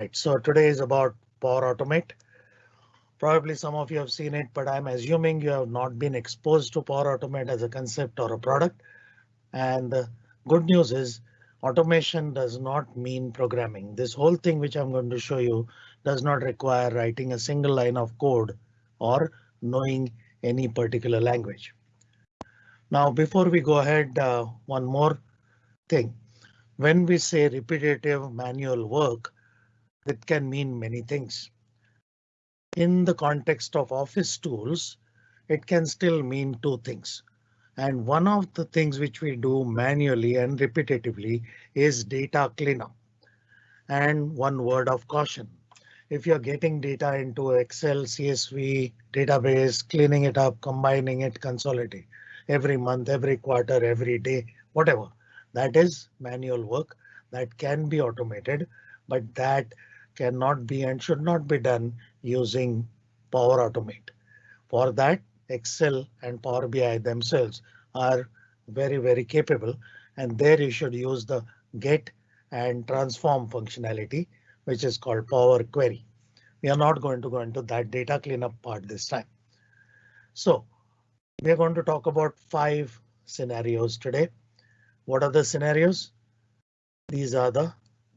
Right, so today is about Power Automate. Probably some of you have seen it, but I'm assuming you have not been exposed to Power Automate as a concept or a product. And the good news is automation does not mean programming. This whole thing which I'm going to show you does not require writing a single line of code or knowing any particular language. Now, before we go ahead, uh, one more thing. When we say repetitive manual work, it can mean many things. In the context of office tools, it can still mean two things. And one of the things which we do manually and repetitively is data cleanup. And one word of caution. If you're getting data into Excel, CSV, database, cleaning it up, combining it, consolidate every month, every quarter, every day, whatever. That is manual work that can be automated, but that cannot be and should not be done using Power Automate. For that, Excel and Power BI themselves are very, very capable. And there you should use the get and transform functionality, which is called Power Query. We are not going to go into that data cleanup part this time. So we are going to talk about five scenarios today. What are the scenarios? These are the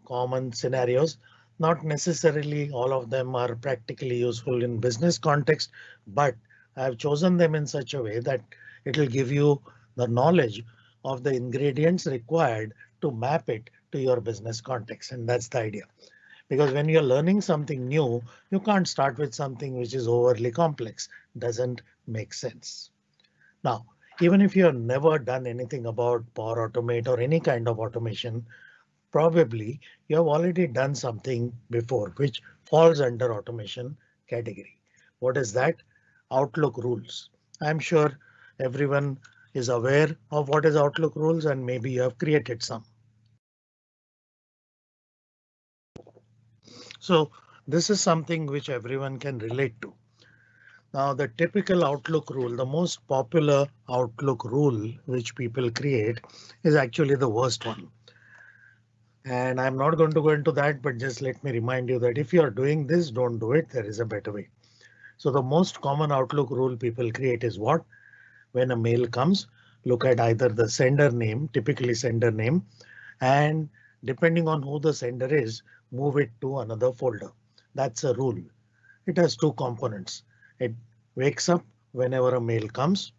common scenarios. Not necessarily all of them are practically useful in business context, but I have chosen them in such a way that it will give you the knowledge of the ingredients required to map it to your business context. And that's the idea. Because when you're learning something new, you can't start with something which is overly complex. Doesn't make sense. Now, even if you have never done anything about Power Automate or any kind of automation, probably you have already done something before which falls under automation category. What is that? Outlook rules. I'm sure everyone is aware of what is Outlook rules and maybe you have created some. So this is something which everyone can relate to. Now the typical Outlook rule, the most popular Outlook rule which people create is actually the worst one. And I'm not going to go into that, but just let me remind you that if you are doing this, don't do it. There is a better way. So the most common Outlook rule people create is what? When a mail comes, look at either the sender name, typically sender name, and depending on who the sender is, move it to another folder. That's a rule. It has two components. It wakes up whenever a mail comes.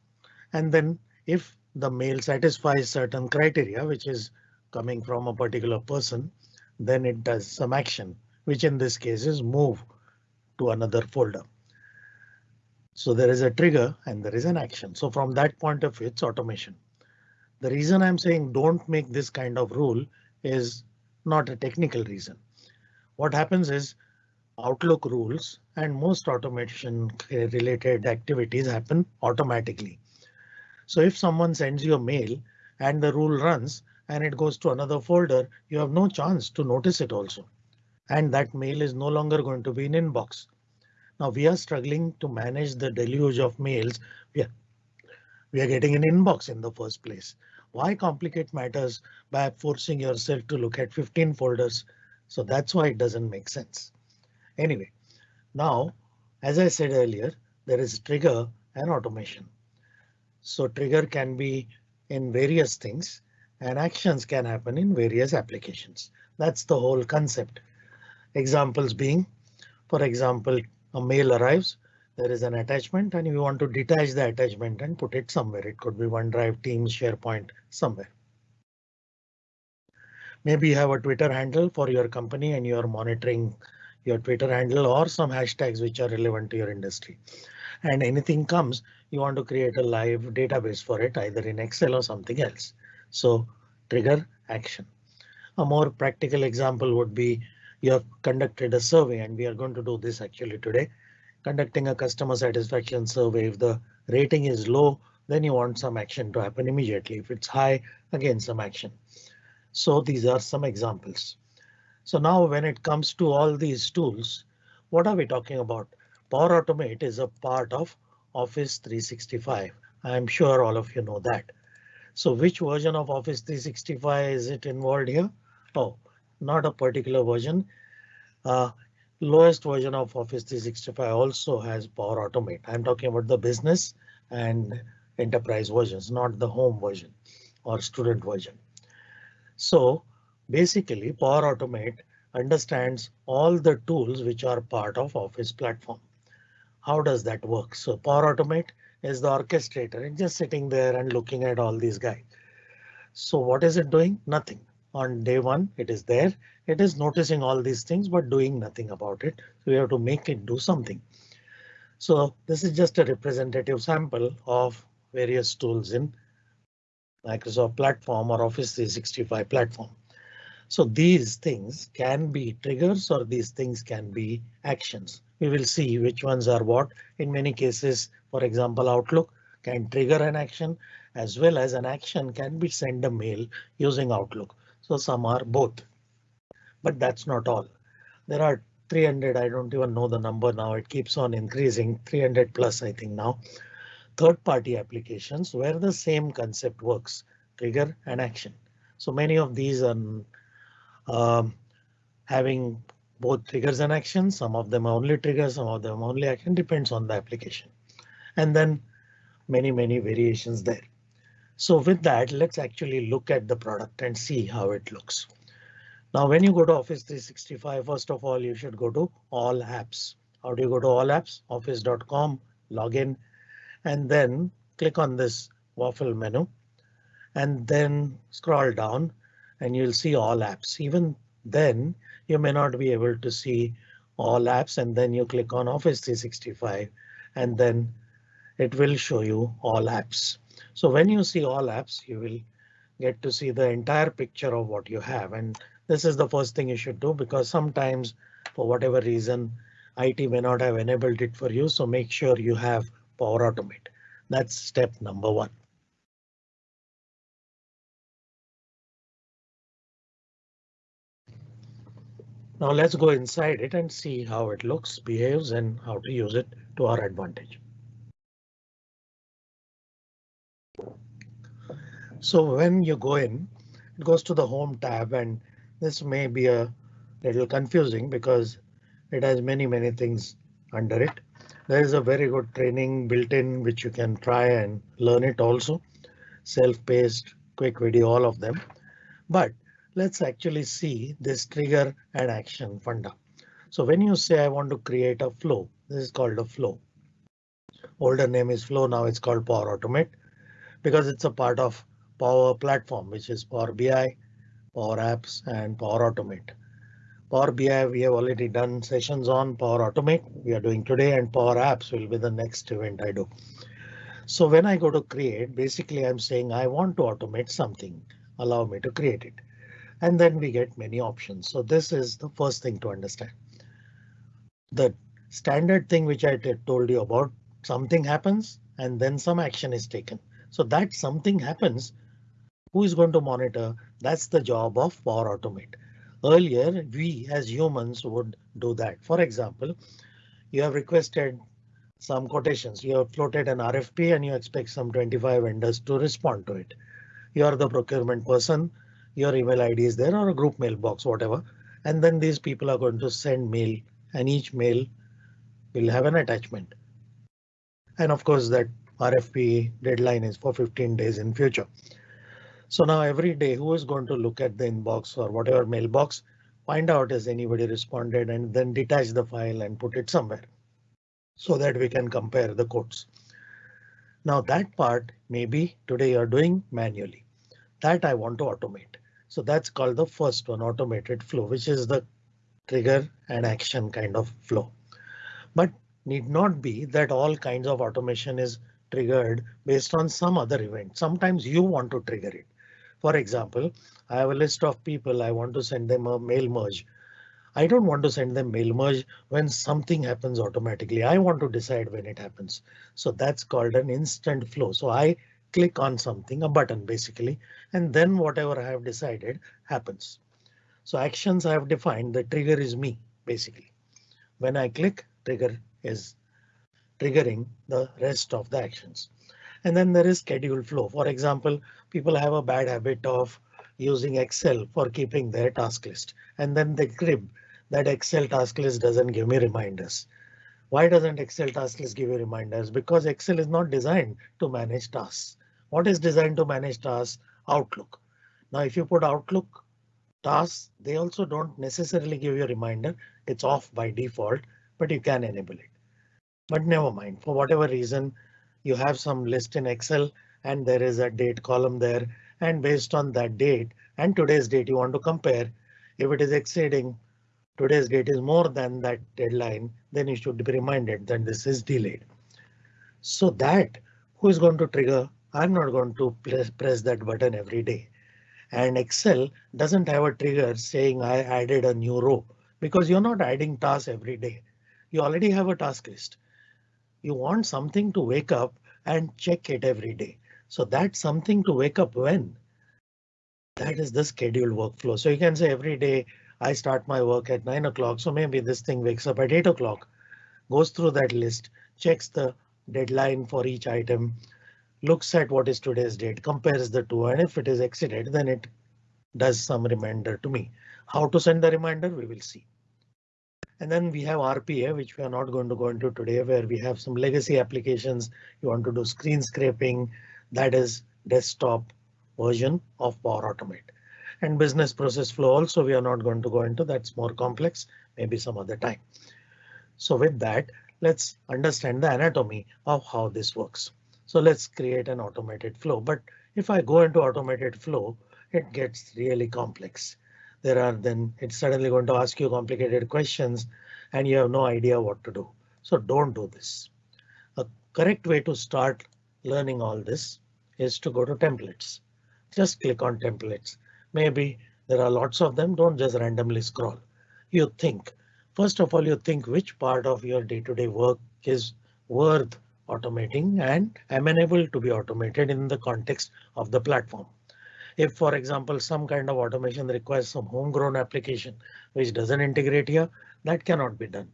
And then if the mail satisfies certain criteria, which is coming from a particular person, then it does some action, which in this case is move to another folder. So there is a trigger and there is an action. So from that point of view, it's automation. The reason I'm saying don't make this kind of rule is not a technical reason. What happens is Outlook rules and most automation related activities happen automatically. So if someone sends you a mail and the rule runs and it goes to another folder, you have no chance to notice it also. And that mail is no longer going to be in inbox. Now we are struggling to manage the deluge of mails. We are, we are getting an inbox in the first place. Why complicate matters by forcing yourself to look at 15 folders? So that's why it doesn't make sense. Anyway, now, as I said earlier, there is trigger and automation. So trigger can be in various things and actions can happen in various applications. That's the whole concept. Examples being, for example, a mail arrives, there is an attachment and you want to detach the attachment and put it somewhere. It could be OneDrive, Teams, SharePoint, somewhere. Maybe you have a Twitter handle for your company and you are monitoring your Twitter handle or some hashtags which are relevant to your industry. And anything comes, you want to create a live database for it, either in Excel or something else. So trigger action. A more practical example would be you have conducted a survey and we are going to do this actually today. Conducting a customer satisfaction survey. If the rating is low, then you want some action to happen immediately. If it's high, again some action. So these are some examples. So now when it comes to all these tools, what are we talking about? Power Automate is a part of Office 365. I'm sure all of you know that. So which version of Office 365 is it involved here? Oh, not a particular version. Uh, lowest version of Office 365 also has Power Automate. I'm talking about the business and enterprise versions, not the home version or student version. So basically Power Automate understands all the tools which are part of Office platform. How does that work? So Power Automate is the orchestrator and just sitting there and looking at all these guys. So what is it doing? Nothing. On day one, it is there. It is noticing all these things, but doing nothing about it. So we have to make it do something. So this is just a representative sample of various tools in Microsoft platform or Office 365 platform. So these things can be triggers or these things can be actions. We will see which ones are what. In many cases, for example, Outlook can trigger an action as well as an action can be send a mail using Outlook. So some are both. But that's not all. There are 300. I don't even know the number now. It keeps on increasing 300 plus, I think now. Third party applications where the same concept works, trigger and action. So many of these are um, having both triggers and actions. Some of them only triggers, some of them only action depends on the application. And then many, many variations there. So with that, let's actually look at the product and see how it looks. Now, when you go to Office 365, first of all, you should go to all apps. How do you go to all apps? Office.com, login, and then click on this waffle menu and then scroll down and you'll see all apps. Even then you may not be able to see all apps and then you click on Office 365 and then it will show you all apps. So when you see all apps, you will get to see the entire picture of what you have. And this is the first thing you should do because sometimes for whatever reason, IT may not have enabled it for you. So make sure you have Power Automate. That's step number one. Now let's go inside it and see how it looks, behaves and how to use it to our advantage. So when you go in, it goes to the home tab and this may be a little confusing because it has many, many things under it. There is a very good training built in which you can try and learn it also. Self-paced, quick video, all of them. But let's actually see this trigger and action funda. So when you say I want to create a flow, this is called a flow. Older name is flow, now it's called Power Automate because it's a part of Power Platform, which is Power BI, Power Apps and Power Automate. Power BI we have already done sessions on Power Automate we are doing today and Power Apps will be the next event I do. So when I go to create, basically I'm saying I want to automate something. Allow me to create it and then we get many options. So this is the first thing to understand. The standard thing which I told you about something happens and then some action is taken. So that something happens. Who is going to monitor? That's the job of Power Automate. Earlier, we as humans would do that. For example, you have requested some quotations. You have floated an RFP and you expect some 25 vendors to respond to it. You are the procurement person your email ID is there or a group mailbox, whatever. And then these people are going to send mail and each mail will have an attachment. And of course that RFP deadline is for 15 days in future. So now every day who is going to look at the inbox or whatever mailbox, find out has anybody responded and then detach the file and put it somewhere so that we can compare the codes. Now that part maybe today you're doing manually that I want to automate. So that's called the first one, automated flow, which is the trigger and action kind of flow. But need not be that all kinds of automation is triggered based on some other event. Sometimes you want to trigger it. For example, I have a list of people I want to send them a mail merge. I don't want to send them mail merge when something happens automatically. I want to decide when it happens. So that's called an instant flow. So I click on something, a button basically, and then whatever I have decided happens. So actions I have defined, the trigger is me basically. When I click, trigger is triggering the rest of the actions. And then there is schedule flow. For example, people have a bad habit of using Excel for keeping their task list and then they crib that Excel task list doesn't give me reminders. Why doesn't Excel task list give you reminders? Because Excel is not designed to manage tasks. What is designed to manage tasks? Outlook. Now, if you put Outlook tasks, they also don't necessarily give you a reminder. It's off by default, but you can enable it. But never mind, for whatever reason, you have some list in Excel and there is a date column there. And based on that date and today's date, you want to compare if it is exceeding today's date is more than that deadline, then you should be reminded that this is delayed. So that who is going to trigger? I'm not going to press, press that button every day. And Excel doesn't have a trigger saying I added a new row because you're not adding tasks every day. You already have a task list. You want something to wake up and check it every day. So that's something to wake up when. That is the scheduled workflow. So you can say every day I start my work at 9 o'clock, so maybe this thing wakes up at 8 o'clock, goes through that list, checks the deadline for each item, looks at what is today's date, compares the two, and if it is exceeded, then it does some reminder to me. How to send the reminder, we will see. And then we have RPA, which we are not going to go into today, where we have some legacy applications. You want to do screen scraping, that is desktop version of Power Automate and business process flow also we are not going to go into that's more complex maybe some other time. So with that let's understand the anatomy of how this works. So let's create an automated flow but if I go into automated flow it gets really complex. There are then it's suddenly going to ask you complicated questions and you have no idea what to do. So don't do this. A correct way to start learning all this is to go to templates. Just click on templates Maybe there are lots of them. Don't just randomly scroll. You think. First of all, you think which part of your day-to-day work is worth automating and amenable to be automated in the context of the platform. If, for example, some kind of automation requires some homegrown application which doesn't integrate here, that cannot be done.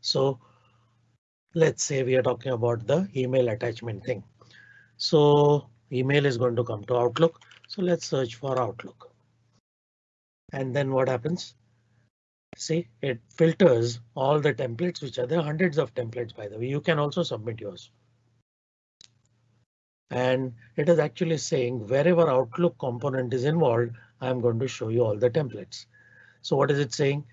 So let's say we are talking about the email attachment thing. So email is going to come to Outlook. So let's search for Outlook. And then what happens? See, it filters all the templates, which are there hundreds of templates, by the way. You can also submit yours. And it is actually saying wherever Outlook component is involved, I'm going to show you all the templates. So what is it saying?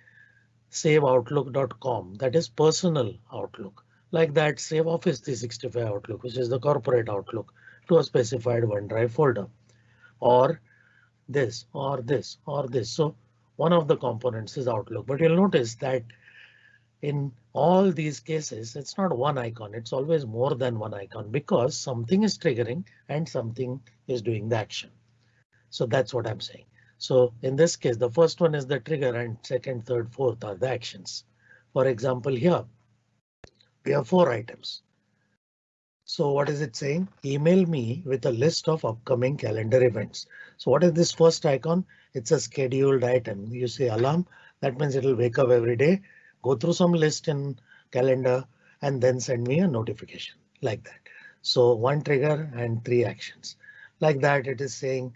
Save outlook.com. That is personal Outlook. Like that, save Office 365 Outlook, which is the corporate Outlook to a specified OneDrive folder or this or this or this. So one of the components is Outlook, but you'll notice that in all these cases, it's not one icon. It's always more than one icon because something is triggering and something is doing the action. So that's what I'm saying. So in this case, the first one is the trigger and second, third, fourth are the actions. For example, here we have four items. So what is it saying? Email me with a list of upcoming calendar events. So what is this first icon? It's a scheduled item. You say alarm. That means it will wake up every day, go through some list in calendar and then send me a notification like that. So one trigger and three actions like that. It is saying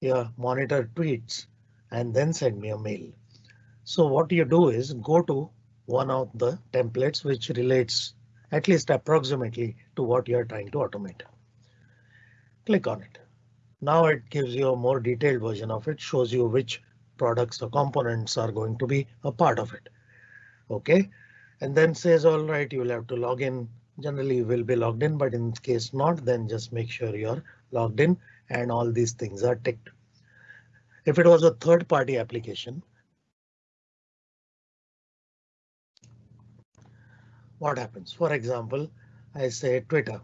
yeah, monitor tweets and then send me a mail. So what you do is go to one of the templates which relates at least approximately to what you're trying to automate. Click on it. Now it gives you a more detailed version of it, shows you which products or components are going to be a part of it. OK, and then says all right, you will have to log in. Generally you will be logged in, but in case not, then just make sure you're logged in and all these things are ticked. If it was a third party application, what happens? For example, I say Twitter.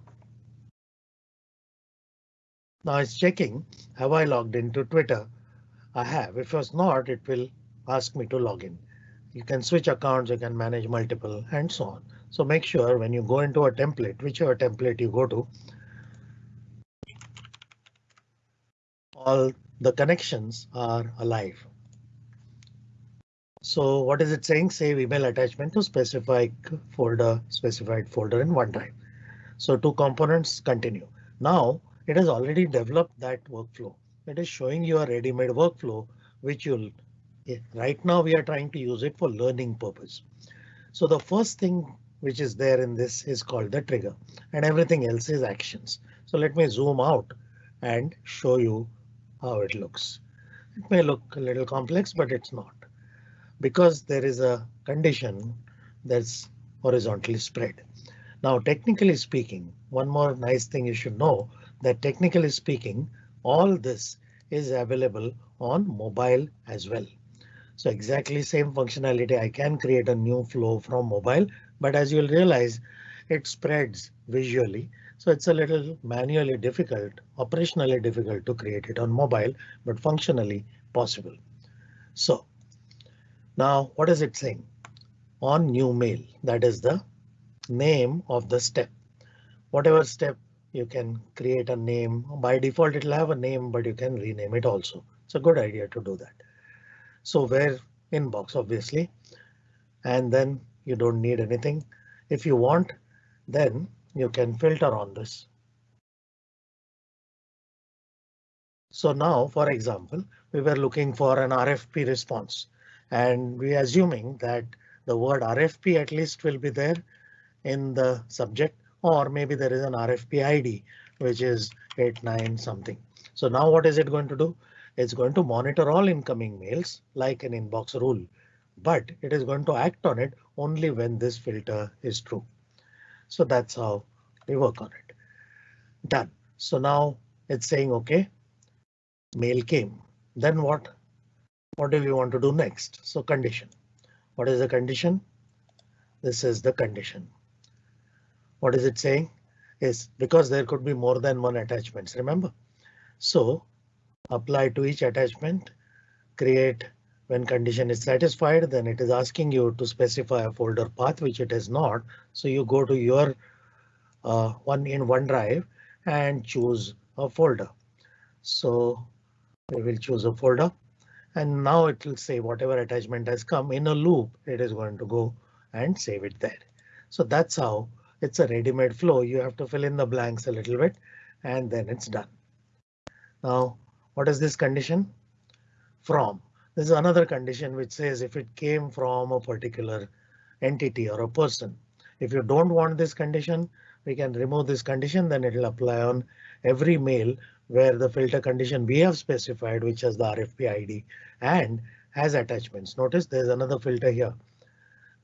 Now it's checking. Have I logged into Twitter? I have. If it's not, it will ask me to log in. You can switch accounts, you can manage multiple and so on. So make sure when you go into a template, whichever template you go to, all the connections are alive. So what is it saying? Save email attachment to specified folder, specified folder in OneDrive. So two components continue. Now it has already developed that workflow. It is showing you a ready-made workflow which you'll eh, right now we are trying to use it for learning purpose. So the first thing which is there in this is called the trigger and everything else is actions. So let me zoom out and show you how it looks. It may look a little complex, but it's not because there is a condition that's horizontally spread. Now, technically speaking, one more nice thing you should know that technically speaking, all this is available on mobile as well. So exactly same functionality. I can create a new flow from mobile, but as you'll realize, it spreads visually. So it's a little manually difficult, operationally difficult to create it on mobile, but functionally possible. So now what is it saying? On new mail, that is the name of the step. Whatever step you can create a name by default, it'll have a name, but you can rename it also. It's a good idea to do that. So where inbox obviously, and then you don't need anything. If you want, then you can filter on this. So now, for example, we were looking for an RFP response and we assuming that the word RFP at least will be there in the subject or maybe there is an RFP ID which is 89 something. So now what is it going to do? It's going to monitor all incoming mails like an inbox rule, but it is going to act on it only when this filter is true. So that's how we work on it. Done. So now it's saying OK, mail came. Then what? What do we want to do next? So condition. What is the condition? This is the condition. What is it saying? Is because there could be more than one attachments, remember? So apply to each attachment, create when condition is satisfied, then it is asking you to specify a folder path, which it is not. So you go to your uh, one in OneDrive and choose a folder. So we will choose a folder and now it will say whatever attachment has come in a loop, it is going to go and save it there. So that's how it's a ready-made flow. You have to fill in the blanks a little bit and then it's done. Now, what is this condition? From. This is another condition which says if it came from a particular entity or a person. If you don't want this condition, we can remove this condition, then it will apply on every mail where the filter condition we have specified, which has the RFP ID and has attachments. Notice there's another filter here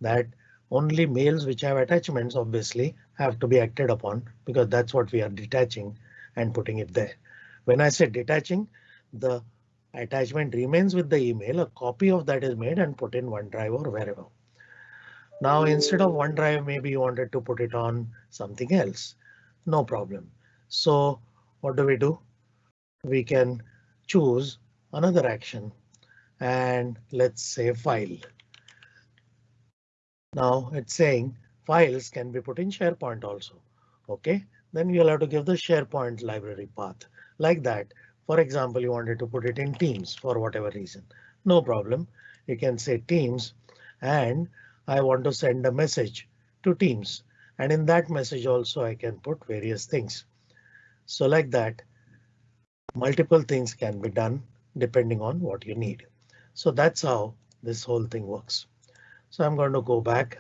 that only mails which have attachments obviously have to be acted upon because that's what we are detaching and putting it there. When I say detaching, the attachment remains with the email. A copy of that is made and put in OneDrive or wherever. Now instead of OneDrive, maybe you wanted to put it on something else. No problem. So what do we do? We can choose another action and let's say file. Now it's saying files can be put in SharePoint also. OK, then you'll have to give the SharePoint library path like that. For example, you wanted to put it in Teams for whatever reason. No problem. You can say Teams and I want to send a message to Teams and in that message also I can put various things. So like that, multiple things can be done depending on what you need. So that's how this whole thing works. So I'm going to go back.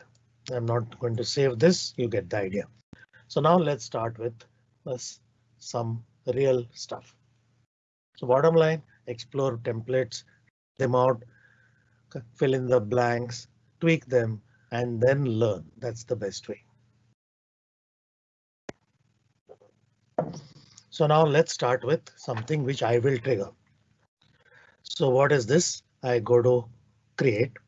I'm not going to save this. You get the idea. So now let's start with some real stuff. So bottom line, explore templates, them out, fill in the blanks, tweak them, and then learn. That's the best way. So now let's start with something which I will trigger. So what is this? I go to create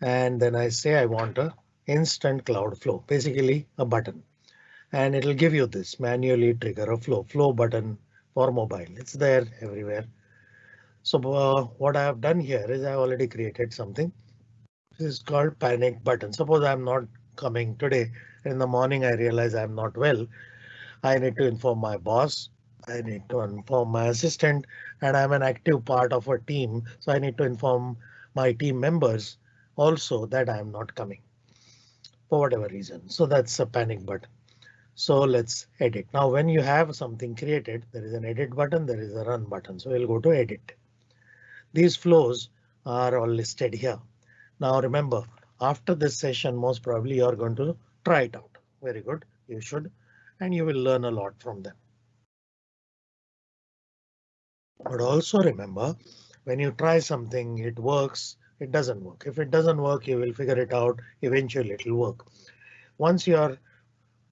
and then I say I want a instant cloud flow, basically a button. And it'll give you this manually trigger a flow, flow button for mobile. It's there everywhere. So uh, what I have done here is I already created something. This is called panic button. Suppose I'm not coming today. In the morning I realize I'm not well. I need to inform my boss. I need to inform my assistant and I'm an active part of a team. So I need to inform my team members also that I am not coming for whatever reason. So that's a panic button. So let's edit. Now when you have something created, there is an edit button, there is a run button. So we'll go to edit. These flows are all listed here. Now remember, after this session, most probably you are going to try it out. Very good, you should, and you will learn a lot from them. But also remember, when you try something, it works, it doesn't work. If it doesn't work, you will figure it out. Eventually it will work. Once you are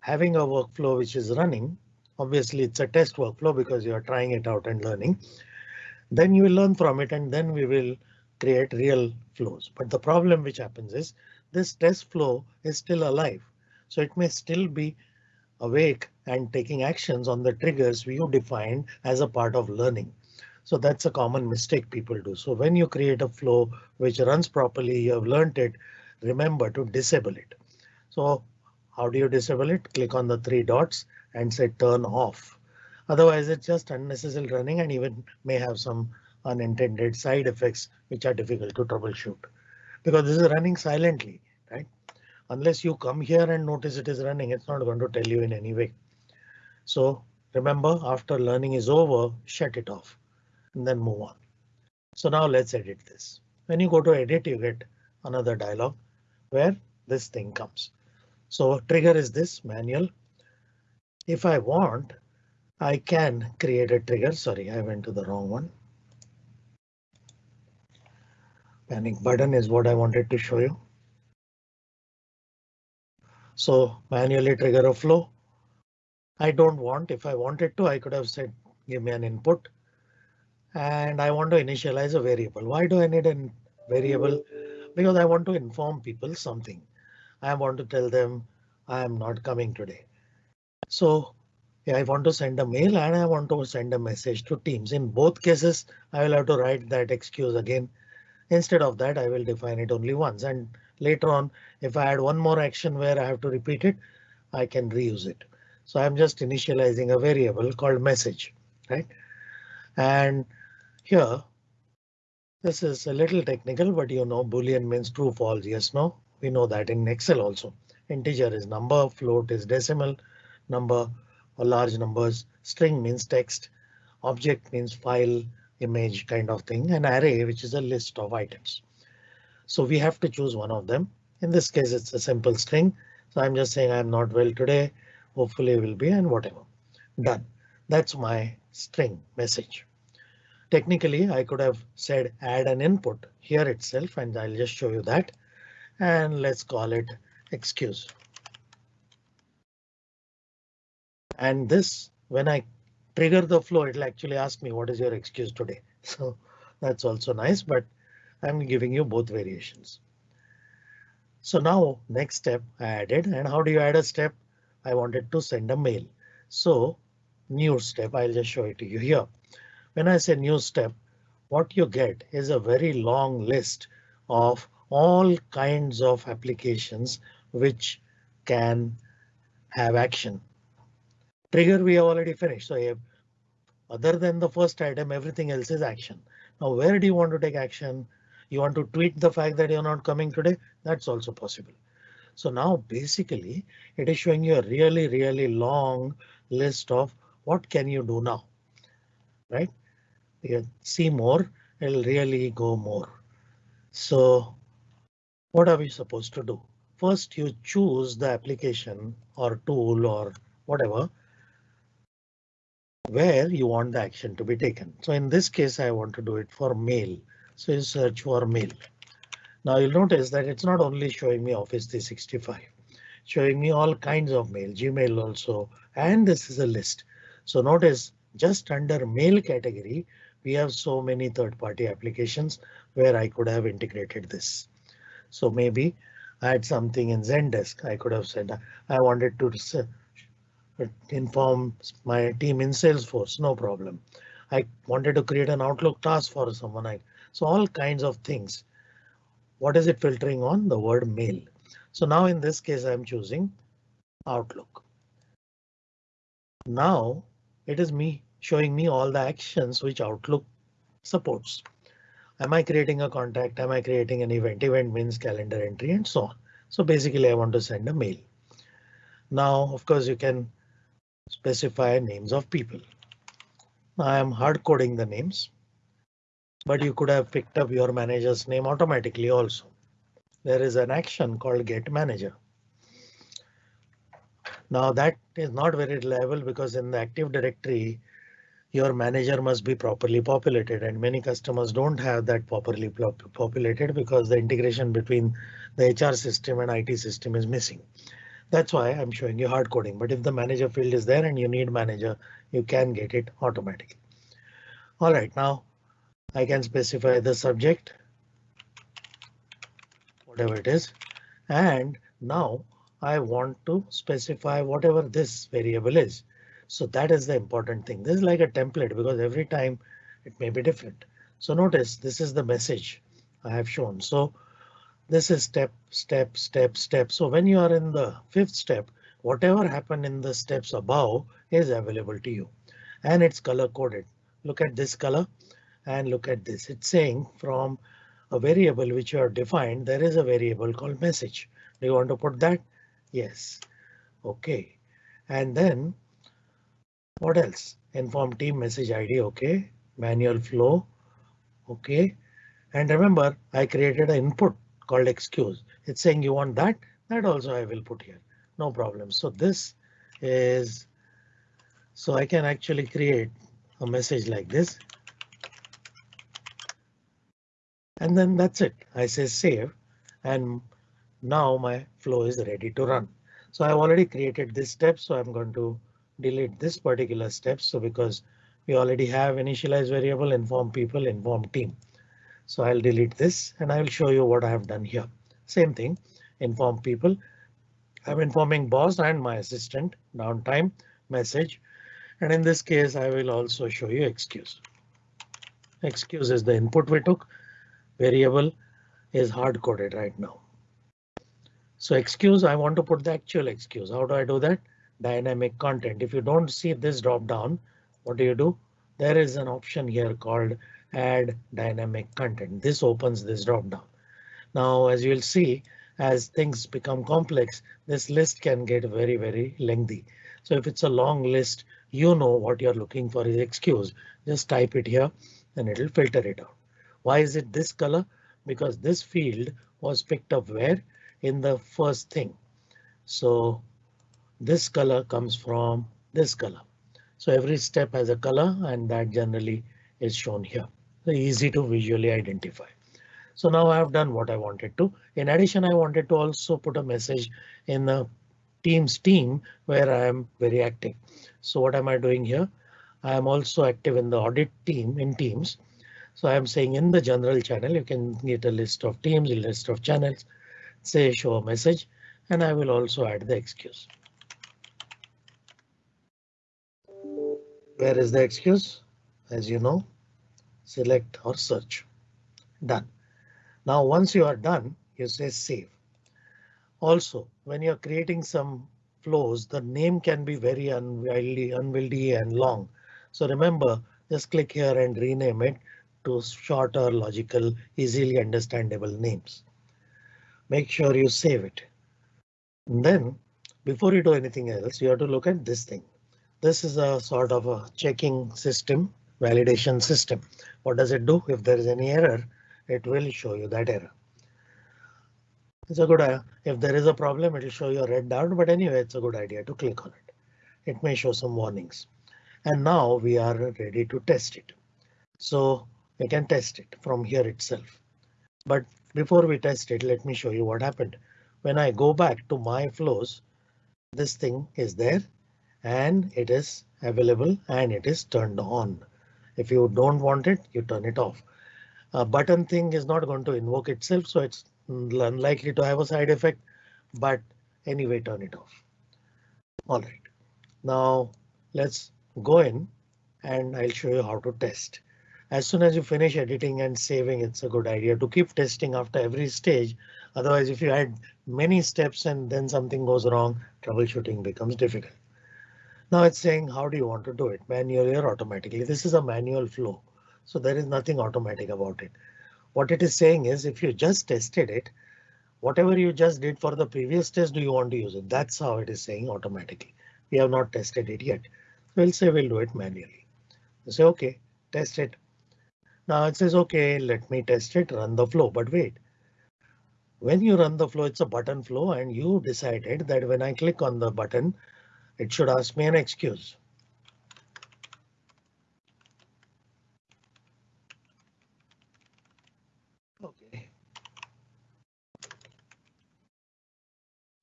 having a workflow which is running, obviously it's a test workflow because you are trying it out and learning. Then you will learn from it and then we will create real flows. But the problem which happens is this test flow is still alive. So it may still be awake and taking actions on the triggers you defined as a part of learning. So that's a common mistake people do. So when you create a flow which runs properly, you have learned it, remember to disable it. So how do you disable it? Click on the three dots and say turn off. Otherwise it's just unnecessary running and even may have some unintended side effects which are difficult to troubleshoot because this is running silently, right? Unless you come here and notice it is running, it's not going to tell you in any way. So remember after learning is over, shut it off and then move on. So now let's edit this. When you go to edit, you get another dialog where this thing comes. So trigger is this manual. If I want, I can create a trigger. Sorry, I went to the wrong one. Panic button is what I wanted to show you. So manually trigger a flow. I don't want if I wanted to, I could have said give me an input and I want to initialize a variable. Why do I need a variable? Because I want to inform people something. I want to tell them I am not coming today. So yeah, I want to send a mail and I want to send a message to Teams. In both cases, I will have to write that excuse again. Instead of that, I will define it only once and later on, if I add one more action where I have to repeat it, I can reuse it. So I'm just initializing a variable called message, right? And here, this is a little technical, but you know boolean means true, false, yes, no. We know that in Excel also. Integer is number, float is decimal, number or large numbers, string means text, object means file, image kind of thing, and array which is a list of items. So we have to choose one of them. In this case, it's a simple string. So I'm just saying I'm not well today. Hopefully will be and whatever. Done. That's my string message. Technically, I could have said add an input here itself, and I'll just show you that. And let's call it excuse. And this, when I trigger the flow, it'll actually ask me what is your excuse today. So that's also nice, but I'm giving you both variations. So now next step I added and how do you add a step? I wanted to send a mail. So new step, I'll just show it to you here. When I say new step, what you get is a very long list of all kinds of applications which can have action. Trigger we have already finished. So have, other than the first item, everything else is action. Now, where do you want to take action? You want to tweet the fact that you're not coming today? That's also possible. So now basically it is showing you a really, really long list of what can you do now, right? You see more, it'll really go more. So what are we supposed to do? First, you choose the application or tool or whatever where you want the action to be taken. So in this case, I want to do it for mail. So you search for mail. Now you'll notice that it's not only showing me Office 365, showing me all kinds of mail, Gmail also, and this is a list. So notice just under mail category, we have so many third party applications where I could have integrated this. So maybe I had something in Zendesk. I could have said I wanted to inform my team in Salesforce. No problem. I wanted to create an Outlook task for someone. I, so all kinds of things. What is it filtering on? The word mail. So now in this case, I'm choosing Outlook. Now it is me showing me all the actions which Outlook supports. Am I creating a contact? Am I creating an event? Event means calendar entry and so on. So basically I want to send a mail. Now, of course, you can specify names of people. I am hard coding the names. but you could have picked up your manager's name automatically also. There is an action called get manager. Now that is not very reliable because in the Active Directory, your manager must be properly populated and many customers don't have that properly populated because the integration between the HR system and IT system is missing. That's why I'm showing you hard coding. But if the manager field is there and you need manager, you can get it automatically. All right, now I can specify the subject, whatever it is, and now I want to specify whatever this variable is. So that is the important thing. This is like a template because every time it may be different. So notice this is the message I have shown. So this is step, step, step, step. So when you are in the fifth step, whatever happened in the steps above is available to you and it's color coded. Look at this color and look at this. It's saying from a variable which you are defined, there is a variable called message. Do you want to put that? Yes. OK. And then what else? Inform team message ID. OK. Manual flow. OK. And remember, I created an input called excuse. It's saying you want that. That also I will put here. No problem. So this is so I can actually create a message like this. And then that's it. I say save and now my flow is ready to run. So I've already created this step, so I'm going to delete this particular step. So because we already have initialize variable inform people inform team. So I'll delete this and I will show you what I have done here. Same thing, inform people. I'm informing boss and my assistant downtime message. And in this case, I will also show you excuse. Excuse is the input we took. Variable is hard coded right now. So excuse, I want to put the actual excuse. How do I do that? Dynamic content. If you don't see this drop down, what do you do? There is an option here called add dynamic content. This opens this drop down. Now, as you'll see, as things become complex, this list can get very, very lengthy. So if it's a long list, you know what you're looking for is excuse. Just type it here and it'll filter it out. Why is it this color? Because this field was picked up where in the first thing. So this color comes from this color. So every step has a color and that generally is shown here. So easy to visually identify. So now I have done what I wanted to. In addition, I wanted to also put a message in the Teams team where I am very active. So what am I doing here? I am also active in the audit team in Teams. So I am saying in the general channel, you can get a list of teams, a list of channels, say show a message, and I will also add the excuse. Where is the excuse? As you know, select or search. Done. Now, once you are done, you say save. Also, when you're creating some flows, the name can be very unwieldy, unwieldy and long. So remember, just click here and rename it to shorter, logical, easily understandable names make sure you save it. And then before you do anything else, you have to look at this thing. This is a sort of a checking system, validation system. What does it do? If there is any error, it will show you that error. It's a good idea. If there is a problem, it will show you a red dot, but anyway, it's a good idea to click on it. It may show some warnings. And now we are ready to test it. So we can test it from here itself. But before we test it, let me show you what happened. When I go back to my flows, this thing is there and it is available and it is turned on. If you don't want it, you turn it off. A button thing is not going to invoke itself, so it's unlikely to have a side effect, but anyway, turn it off. All right, now let's go in and I'll show you how to test. As soon as you finish editing and saving, it's a good idea to keep testing after every stage. Otherwise, if you add many steps and then something goes wrong, troubleshooting becomes difficult. Now it's saying how do you want to do it manually or automatically? This is a manual flow, so there is nothing automatic about it. What it is saying is if you just tested it, whatever you just did for the previous test, do you want to use it? That's how it is saying automatically. We have not tested it yet. We'll say we'll do it manually. say OK, test it. Now it says, OK, let me test it, run the flow, but wait. When you run the flow, it's a button flow and you decided that when I click on the button, it should ask me an excuse. OK.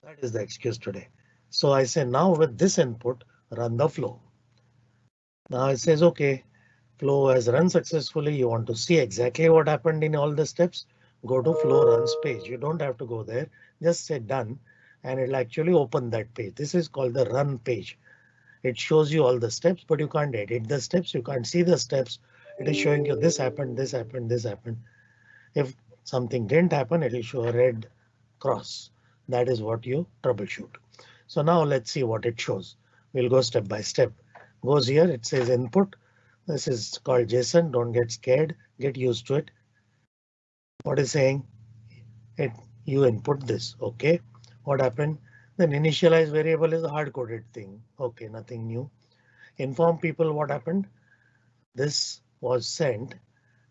That is the excuse today. So I say now with this input, run the flow. Now it says, OK, flow has run successfully. You want to see exactly what happened in all the steps. Go to flow runs page. You don't have to go there. Just say done and it'll actually open that page. This is called the run page. It shows you all the steps, but you can't edit the steps. You can't see the steps. It is showing you this happened, this happened, this happened. If something didn't happen, it will show a red cross. That is what you troubleshoot. So now let's see what it shows. We'll go step by step. Goes here, it says input. This is called JSON. Don't get scared. Get used to it. What is saying? It you input this. OK, what happened? Then initialize variable is a hard coded thing. OK, nothing new. Inform people what happened. This was sent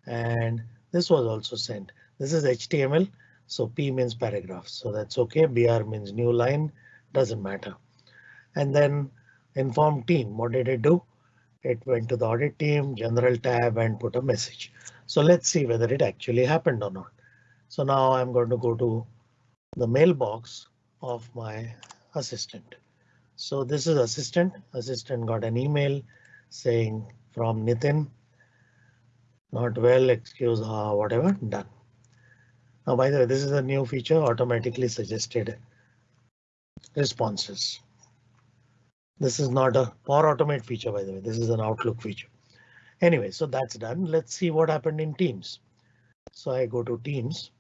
and this was also sent. This is HTML. So P means paragraph. So that's OK. BR means new line. Doesn't matter. And then inform team. What did it do? It went to the audit team, general tab and put a message. So let's see whether it actually happened or not. So now I'm going to go to the mailbox of my assistant. So this is assistant. Assistant got an email saying from Nitin. Not well, excuse her, whatever, done. Now, by the way, this is a new feature automatically suggested responses. This is not a Power Automate feature, by the way. This is an Outlook feature. Anyway, so that's done. Let's see what happened in Teams. So I go to Teams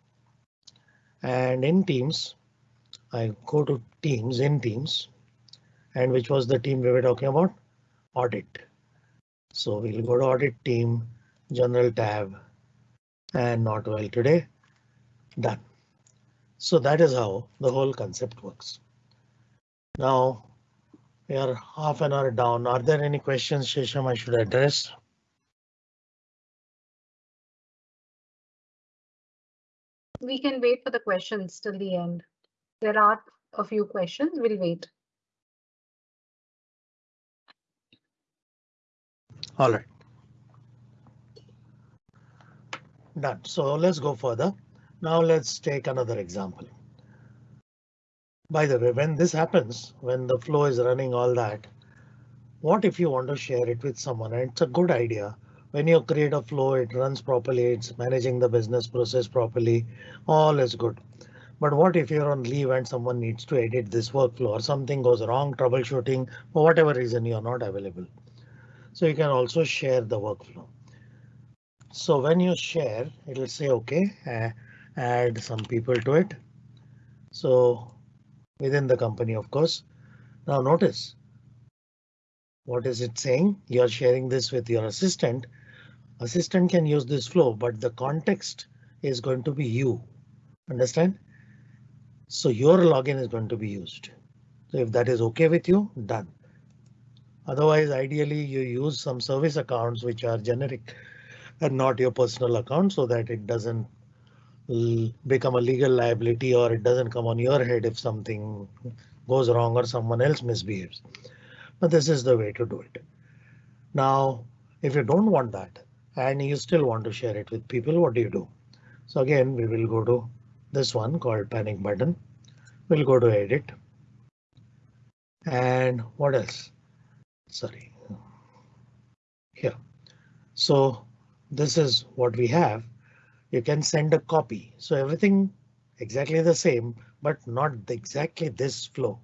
and in Teams, I go to Teams in Teams and which was the team we were talking about? Audit. So we'll go to audit team, general tab and not well today. Done. So that is how the whole concept works. Now we are half an hour down. Are there any questions, Shesham, I should address? We can wait for the questions till the end. There are a few questions. We'll wait. All right. Done. So let's go further. Now let's take another example. By the way, when this happens, when the flow is running all that, what if you want to share it with someone? And it's a good idea. When you create a flow, it runs properly, it's managing the business process properly, all is good. But what if you're on leave and someone needs to edit this workflow or something goes wrong, troubleshooting, for whatever reason you're not available. So you can also share the workflow. So when you share, it'll say OK, uh, add some people to it. So within the company, of course. Now notice. What is it saying? You're sharing this with your assistant. Assistant can use this flow, but the context is going to be you. Understand? So your login is going to be used. So if that is OK with you, done. Otherwise, ideally you use some service accounts which are generic and not your personal account so that it doesn't become a legal liability or it doesn't come on your head if something goes wrong or someone else misbehaves. But this is the way to do it. Now, if you don't want that and you still want to share it with people, what do you do? So again, we will go to this one called panic button. We'll go to edit. And what else? Sorry. Here. So this is what we have you can send a copy. So everything exactly the same, but not exactly this flow.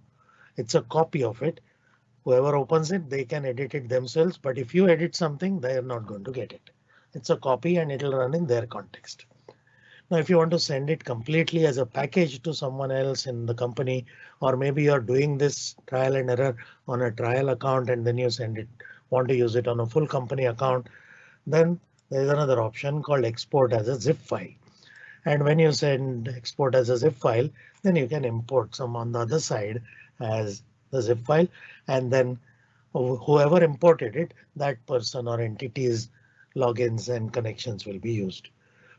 It's a copy of it. Whoever opens it, they can edit it themselves. But if you edit something, they are not going to get it. It's a copy and it'll run in their context. Now, if you want to send it completely as a package to someone else in the company, or maybe you're doing this trial and error on a trial account and then you send it, want to use it on a full company account, then there is another option called export as a zip file. And when you send export as a zip file, then you can import some on the other side as the zip file. And then whoever imported it, that person or entity is logins and connections will be used.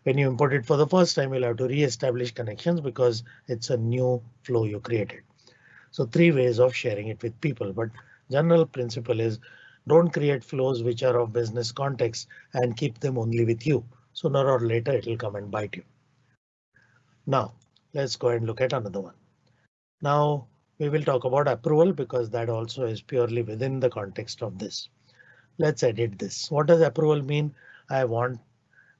When you import it for the first time, you'll have to re-establish connections because it's a new flow you created. So three ways of sharing it with people, but general principle is don't create flows which are of business context and keep them only with you. Sooner or later it will come and bite you. Now let's go and look at another one. Now we will talk about approval because that also is purely within the context of this. Let's edit this. What does approval mean? I want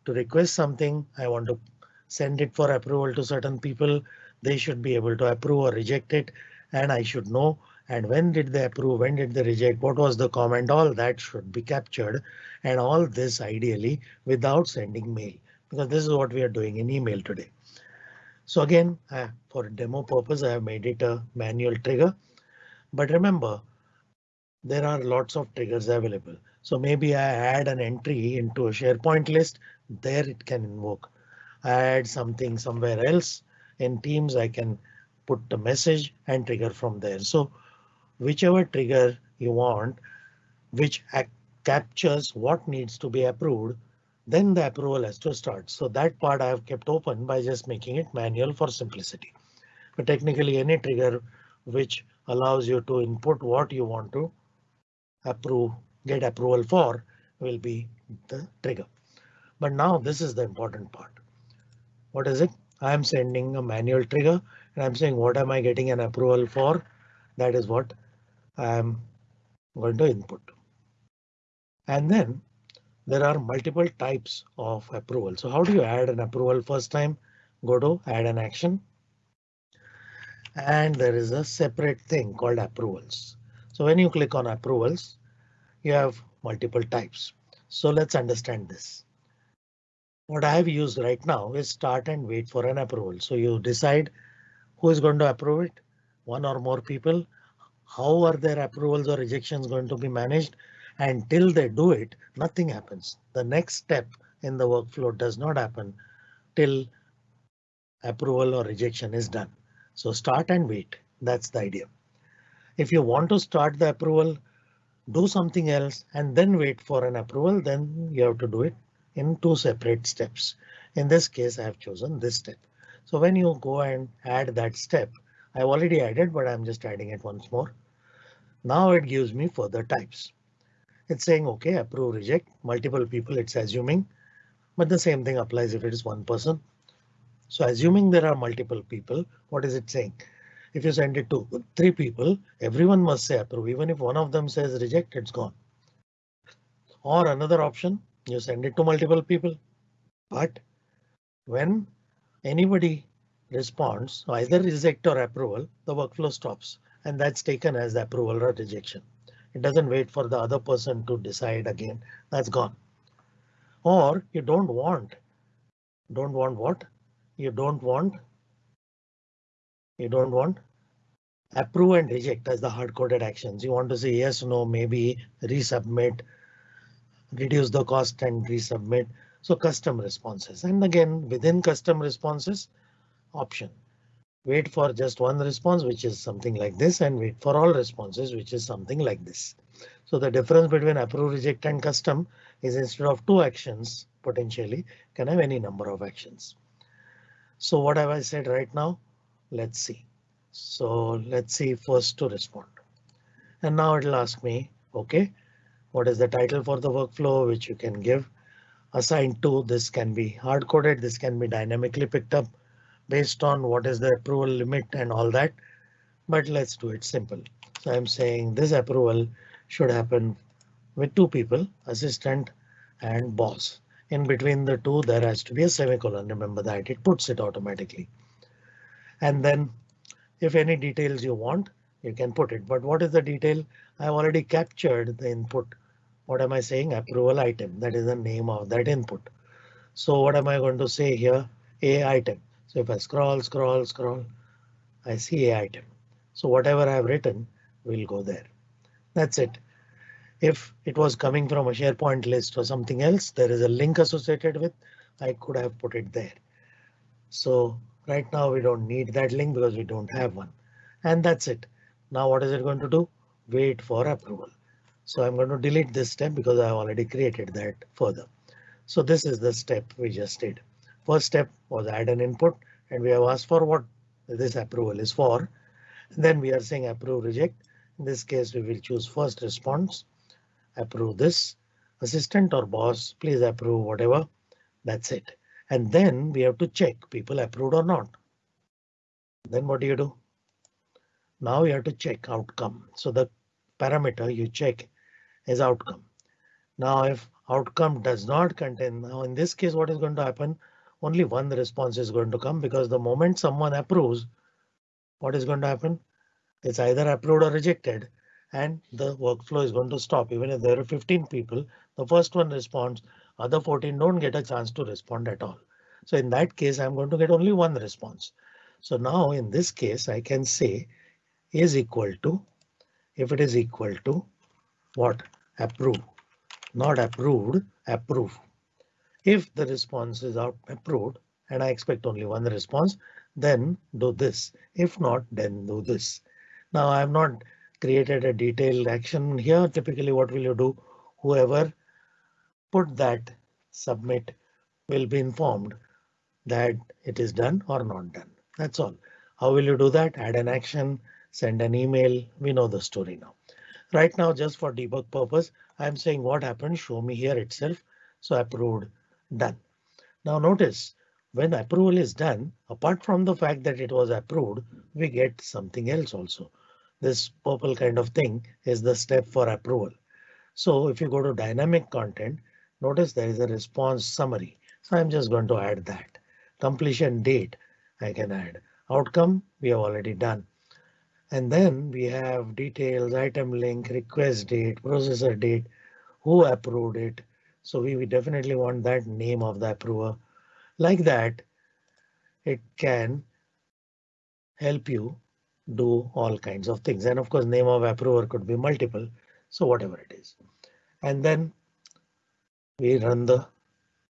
to request something. I want to send it for approval to certain people. They should be able to approve or reject it and I should know and when did they approve, when did they reject, what was the comment, all that should be captured and all this ideally without sending mail because this is what we are doing in email today. So again, for demo purpose, I have made it a manual trigger. But remember, there are lots of triggers available. So maybe I add an entry into a SharePoint list. There it can invoke. I add something somewhere else in Teams. I can put the message and trigger from there. So whichever trigger you want, which captures what needs to be approved, then the approval has to start. So that part I have kept open by just making it manual for simplicity. But technically any trigger which allows you to input what you want to approve, get approval for will be the trigger. But now this is the important part. What is it? I am sending a manual trigger and I'm saying what am I getting an approval for? That is what I am going to input. And then there are multiple types of approval. So how do you add an approval first time? Go to add an action. And there is a separate thing called approvals. So when you click on approvals, you have multiple types. So let's understand this. What I have used right now is start and wait for an approval. So you decide who is going to approve it? One or more people? How are their approvals or rejections going to be managed? And till they do it, nothing happens. The next step in the workflow does not happen till approval or rejection is done. So start and wait. That's the idea. If you want to start the approval, do something else and then wait for an approval, then you have to do it in two separate steps. In this case, I have chosen this step. So when you go and add that step, I've already added, but I'm just adding it once more. Now it gives me further types. It's saying OK, approve, reject, multiple people, it's assuming, but the same thing applies if it is one person. So assuming there are multiple people, what is it saying? If you send it to three people, everyone must say approve. Even if one of them says reject, it's gone. Or another option, you send it to multiple people. But when anybody responds, either reject or approval, the workflow stops and that's taken as approval or rejection. It doesn't wait for the other person to decide again. That's gone. Or you don't want. Don't want what? You don't want. You don't want approve and reject as the hard coded actions. You want to say yes, no, maybe resubmit, reduce the cost and resubmit. So custom responses and again within custom responses option. Wait for just one response, which is something like this, and wait for all responses, which is something like this. So the difference between approve, reject and custom is instead of two actions potentially can have any number of actions. So what have I said right now? Let's see. So let's see first to respond. And now it'll ask me, OK, what is the title for the workflow which you can give? Assigned to this can be hard coded. This can be dynamically picked up based on what is the approval limit and all that. But let's do it simple. So I'm saying this approval should happen with two people, assistant and boss. In between the two, there has to be a semicolon. Remember that it puts it automatically. And then if any details you want, you can put it. But what is the detail? I've already captured the input. What am I saying? Approval item. That is the name of that input. So what am I going to say here? A item. So if I scroll, scroll, scroll, I see a item. So whatever I have written will go there. That's it. If it was coming from a SharePoint list or something else, there is a link associated with, I could have put it there. So right now we don't need that link because we don't have one. And that's it. Now what is it going to do? Wait for approval. So I'm going to delete this step because I have already created that further. So this is the step we just did. First step was add an input and we have asked for what this approval is for. Then we are saying approve reject. In this case, we will choose first response. Approve this assistant or boss, please approve whatever. That's it. And then we have to check people approved or not. Then what do you do? Now you have to check outcome. So the parameter you check is outcome. Now if outcome does not contain, now in this case, what is going to happen? Only one response is going to come because the moment someone approves, what is going to happen? It's either approved or rejected and the workflow is going to stop. Even if there are 15 people, the first one responds, other 14 don't get a chance to respond at all. So in that case, I'm going to get only one response. So now in this case, I can say is equal to if it is equal to what approve, not approved, approve. If the response is out approved and I expect only one response, then do this. If not, then do this. Now I have not created a detailed action here. Typically, what will you do? Whoever put that submit will be informed that it is done or not done. That's all. How will you do that? Add an action, send an email. We know the story now. Right now, just for debug purpose, I'm saying what happened. Show me here itself. So approved, done. Now notice when approval is done, apart from the fact that it was approved, we get something else also. This purple kind of thing is the step for approval. So if you go to dynamic content, notice there is a response summary. So I'm just going to add that completion date. I can add outcome we have already done. And then we have details, item link, request date, processor date, who approved it. So we, we definitely want that name of the approver. Like that, it can help you do all kinds of things. And of course, name of approver could be multiple. So whatever it is. And then we run the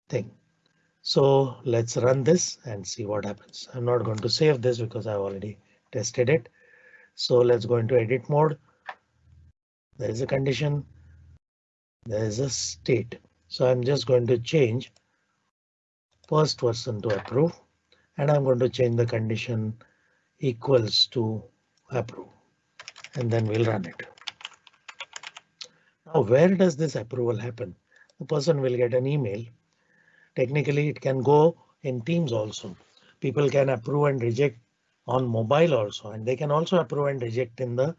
thing. So let's run this and see what happens. I'm not going to save this because I've already tested it. So let's go into edit mode. There is a condition. There is a state. So I'm just going to change first person to approve and I'm going to change the condition equals to approve and then we'll run it. Now where does this approval happen? The person will get an email Technically, it can go in Teams also. People can approve and reject on mobile also, and they can also approve and reject in the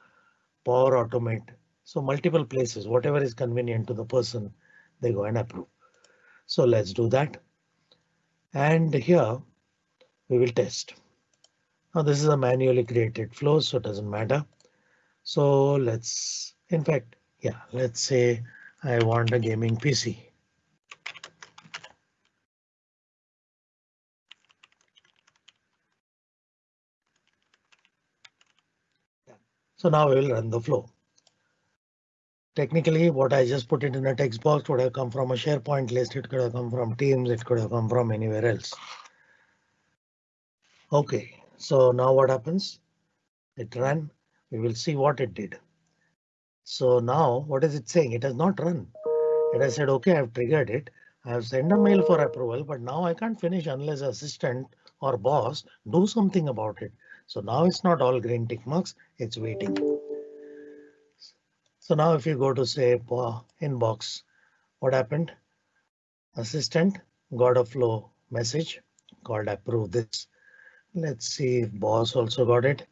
Power Automate. So multiple places, whatever is convenient to the person, they go and approve. So let's do that. And here we will test. Now this is a manually created flow, so it doesn't matter. So let's, in fact, yeah, let's say I want a gaming PC. So now we will run the flow. Technically, what I just put it in a text box would have come from a SharePoint list. It could have come from Teams. It could have come from anywhere else. OK, so now what happens? It ran. We will see what it did. So now what is it saying? It has not run. It has said, OK, I've triggered it. I have sent a mail for approval, but now I can't finish unless assistant or boss do something about it. So now it's not all green tick marks, it's waiting. So now if you go to say inbox, what happened? Assistant got a flow message called approve this. Let's see if boss also got it.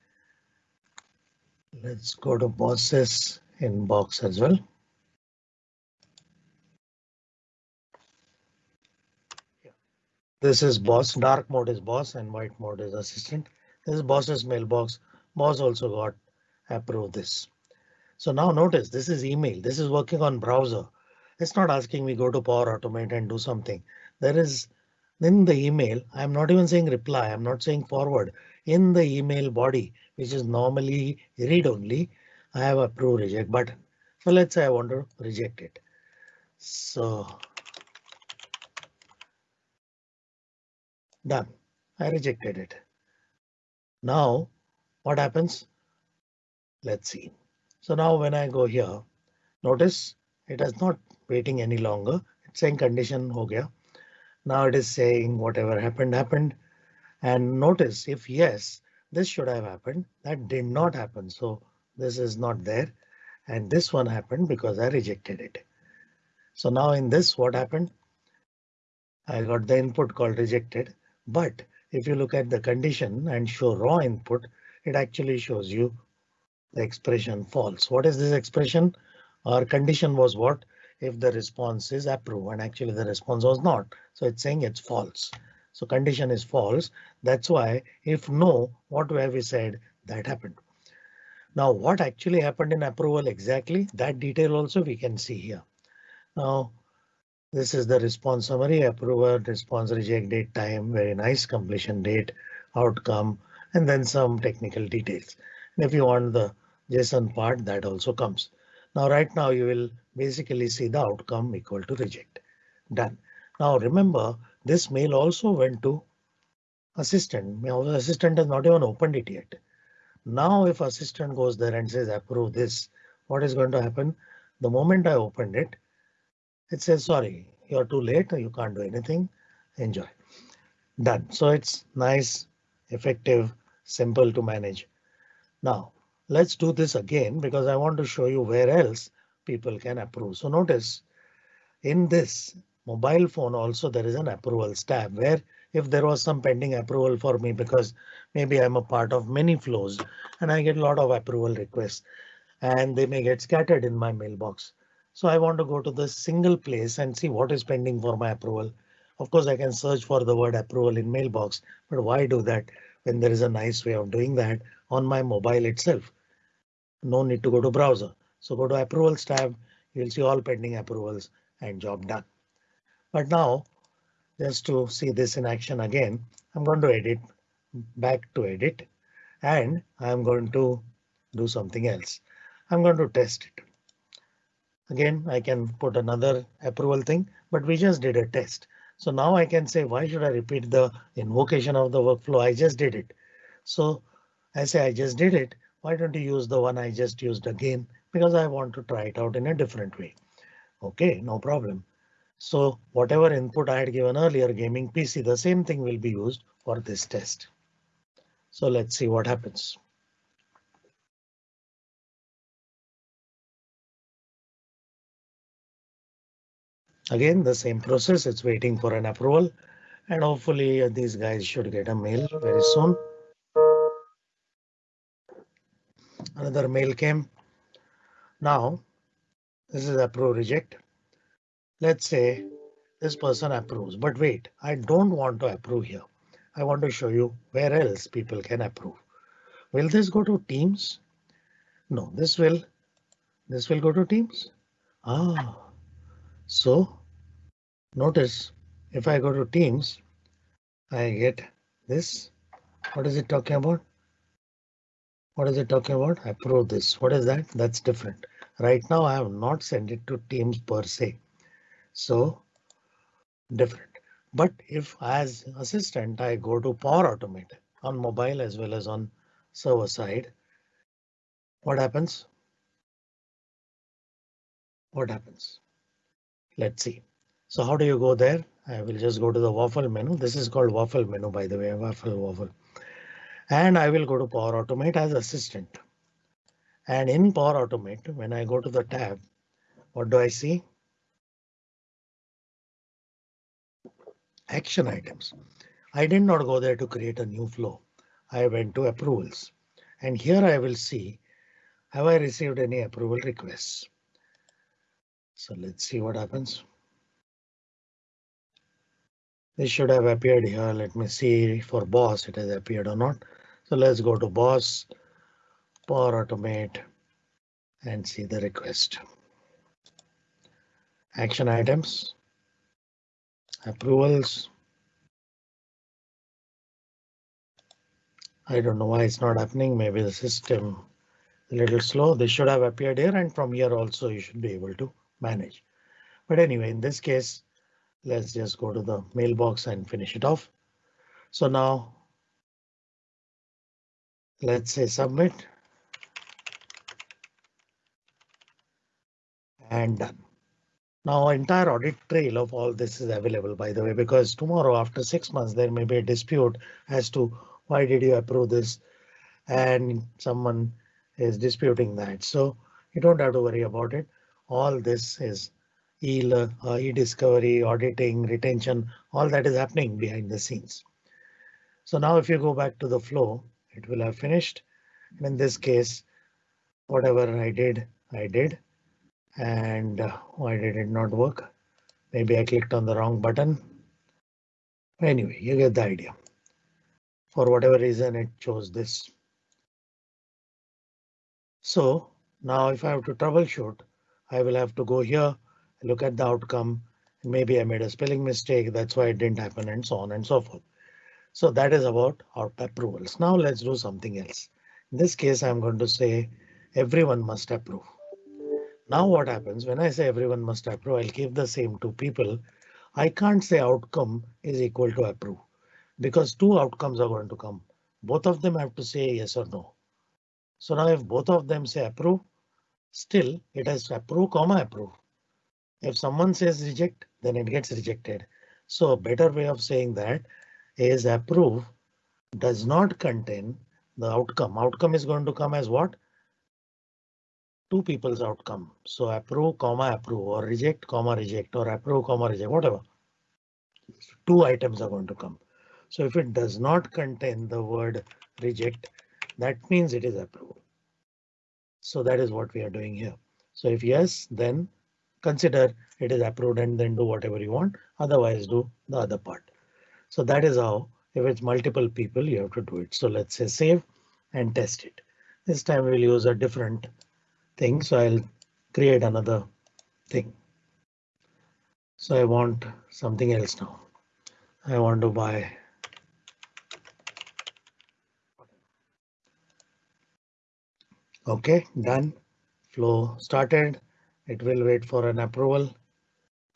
Let's go to bosses inbox as well. This is boss, dark mode is boss and white mode is assistant. This is boss's mailbox. Boss also got approve this. So now notice this is email. This is working on browser. It's not asking me go to Power Automate and do something. There is in the email. I'm not even saying reply. I'm not saying forward in the email body, which is normally read only. I have approve reject button. So let's say I want to reject it. So. Done. I rejected it. Now what happens? Let's see. So now when I go here, notice it is not waiting any longer. It's saying condition ho gaya. Now it is saying whatever happened happened. And notice if yes, this should have happened. That did not happen. So this is not there. And this one happened because I rejected it. So now in this, what happened? I got the input called rejected. But if you look at the condition and show raw input, it actually shows you the expression false. What is this expression? Our condition was what? If the response is approve and actually the response was not. So it's saying it's false. So condition is false. That's why if no, what have we said that happened? Now what actually happened in approval exactly that detail also we can see here. Now this is the response summary approval response reject date time very nice completion date outcome and then some technical details. And if you want the JSON part that also comes. Now right now you will basically see the outcome equal to reject. Done. Now remember this mail also went to assistant. Now the assistant has not even opened it yet. Now if assistant goes there and says approve this, what is going to happen? The moment I opened it, it says sorry, you're too late, you can't do anything. Enjoy. Done. So it's nice, effective, simple to manage. Now let's do this again because I want to show you where else people can approve. So notice in this mobile phone also there is an approvals tab where if there was some pending approval for me because maybe I'm a part of many flows and I get a lot of approval requests and they may get scattered in my mailbox. So I want to go to the single place and see what is pending for my approval. Of course, I can search for the word approval in mailbox, but why do that when there is a nice way of doing that on my mobile itself? No need to go to browser. So go to approvals tab. You'll see all pending approvals and job done. But now just to see this in action again, I'm going to edit back to edit and I'm going to do something else. I'm going to test it. Again, I can put another approval thing, but we just did a test. So now I can say, why should I repeat the invocation of the workflow? I just did it. So I say I just did it. Why don't you use the one I just used again? Because I want to try it out in a different way. OK, no problem. So whatever input I had given earlier gaming PC, the same thing will be used for this test. So let's see what happens. Again, the same process. It's waiting for an approval and hopefully these guys should get a mail very soon. Another mail came. Now this is approve reject. Let's say this person approves, but wait, I don't want to approve here. I want to show you where else people can approve. Will this go to Teams? No, this will. This will go to Teams. Ah, so notice if I go to Teams, I get this. What is it talking about? What is it talking about? Approve this. What is that? That's different. Right now I have not sent it to Teams per se. So different. But if as assistant, I go to Power Automate on mobile as well as on server side. What happens? What happens? Let's see. So how do you go there? I will just go to the waffle menu. This is called waffle menu, by the way, waffle waffle. And I will go to Power Automate as assistant. And in Power Automate, when I go to the tab, what do I see? action items. I did not go there to create a new flow. I went to approvals and here I will see have I received any approval requests. So let's see what happens. This should have appeared here. Let me see for boss it has appeared or not. So let's go to boss, Power Automate and see the request. Action items approvals. I don't know why it's not happening. Maybe the system a little slow. They should have appeared here and from here also you should be able to manage. But anyway, in this case, let's just go to the mailbox and finish it off. So now let's say submit. And done. Now entire audit trail of all this is available, by the way, because tomorrow after six months, there may be a dispute as to why did you approve this? And someone is disputing that. So you don't have to worry about it. All this is e-discovery, auditing, retention, all that is happening behind the scenes. So now if you go back to the flow, it will have finished. And in this case, whatever I did, I did. And uh, why did it not work? Maybe I clicked on the wrong button. Anyway, you get the idea. For whatever reason, it chose this. So now if I have to troubleshoot, I will have to go here, look at the outcome. Maybe I made a spelling mistake. That's why it didn't happen and so on and so forth. So that is about our approvals. Now let's do something else. In this case, I'm going to say everyone must approve. Now what happens when I say everyone must approve, I'll give the same to people. I can't say outcome is equal to approve because two outcomes are going to come. Both of them have to say yes or no. So now if both of them say approve, still it has approve comma approve. If someone says reject, then it gets rejected. So a better way of saying that is approve does not contain the outcome. Outcome is going to come as what? two people's outcome. So approve, comma approve or reject, comma reject or approve, comma reject, whatever. Two items are going to come. So if it does not contain the word reject, that means it is approved. So that is what we are doing here. So if yes, then consider it is approved and then do whatever you want. Otherwise do the other part. So that is how if it's multiple people, you have to do it. So let's say save and test it. This time we'll use a different thing. So I'll create another thing. So I want something else now. I want to buy. OK, done. Flow started. It will wait for an approval,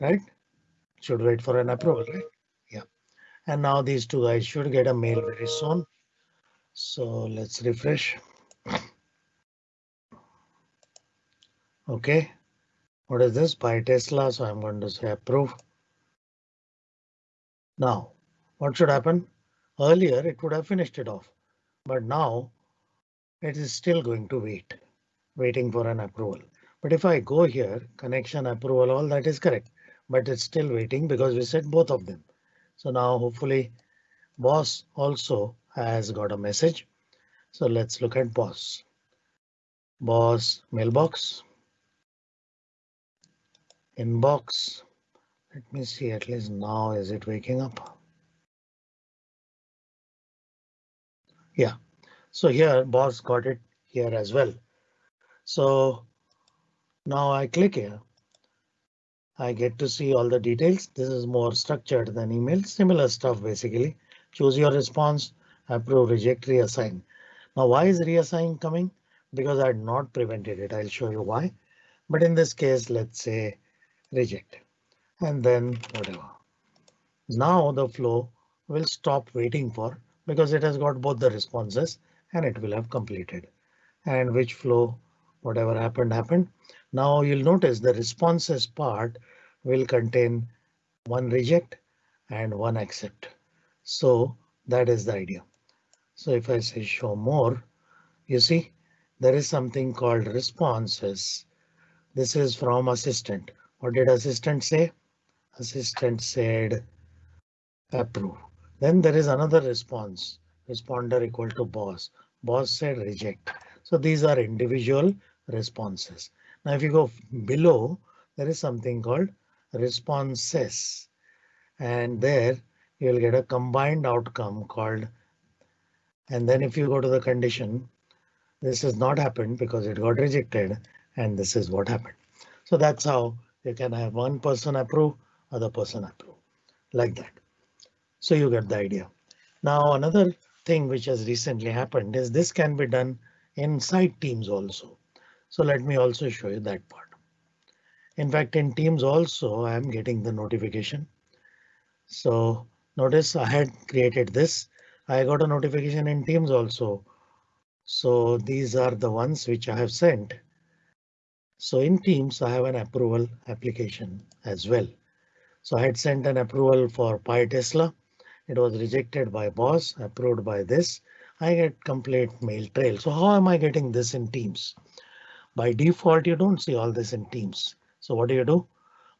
right? Should wait for an approval, right? Yeah. And now these two guys should get a mail very soon. So let's refresh. OK, what is this buy Tesla? So I'm going to say approve. Now, what should happen? Earlier it would have finished it off, but now it is still going to wait, waiting for an approval. But if I go here, connection approval, all that is correct, but it's still waiting because we said both of them. So now hopefully boss also has got a message. So let's look at boss. Boss mailbox inbox. Let me see at least now is it waking up? Yeah, so here boss got it here as well. So now I click here. I get to see all the details. This is more structured than email, similar stuff basically. Choose your response, approve, reject, reassign. Now why is reassign coming? Because I had not prevented it. I'll show you why. But in this case, let's say reject and then whatever. Now the flow will stop waiting for because it has got both the responses and it will have completed. And which flow, whatever happened, happened. Now you'll notice the responses part will contain one reject and one accept. So that is the idea. So if I say show more, you see there is something called responses. This is from assistant. What did assistant say? Assistant said approve. Then there is another response. Responder equal to boss. Boss said reject. So these are individual responses. Now if you go below, there is something called responses. And there you'll get a combined outcome called. And then if you go to the condition, this has not happened because it got rejected. And this is what happened. So that's how you can have one person approve, other person approve like that. So you get the idea. Now another thing which has recently happened is this can be done inside Teams also. So let me also show you that part. In fact, in Teams also I am getting the notification. So notice I had created this. I got a notification in Teams also. So these are the ones which I have sent. So in Teams, I have an approval application as well. So I had sent an approval for Pi Tesla. It was rejected by boss, approved by this. I get complete mail trail. So how am I getting this in Teams? By default, you don't see all this in Teams. So what do you do?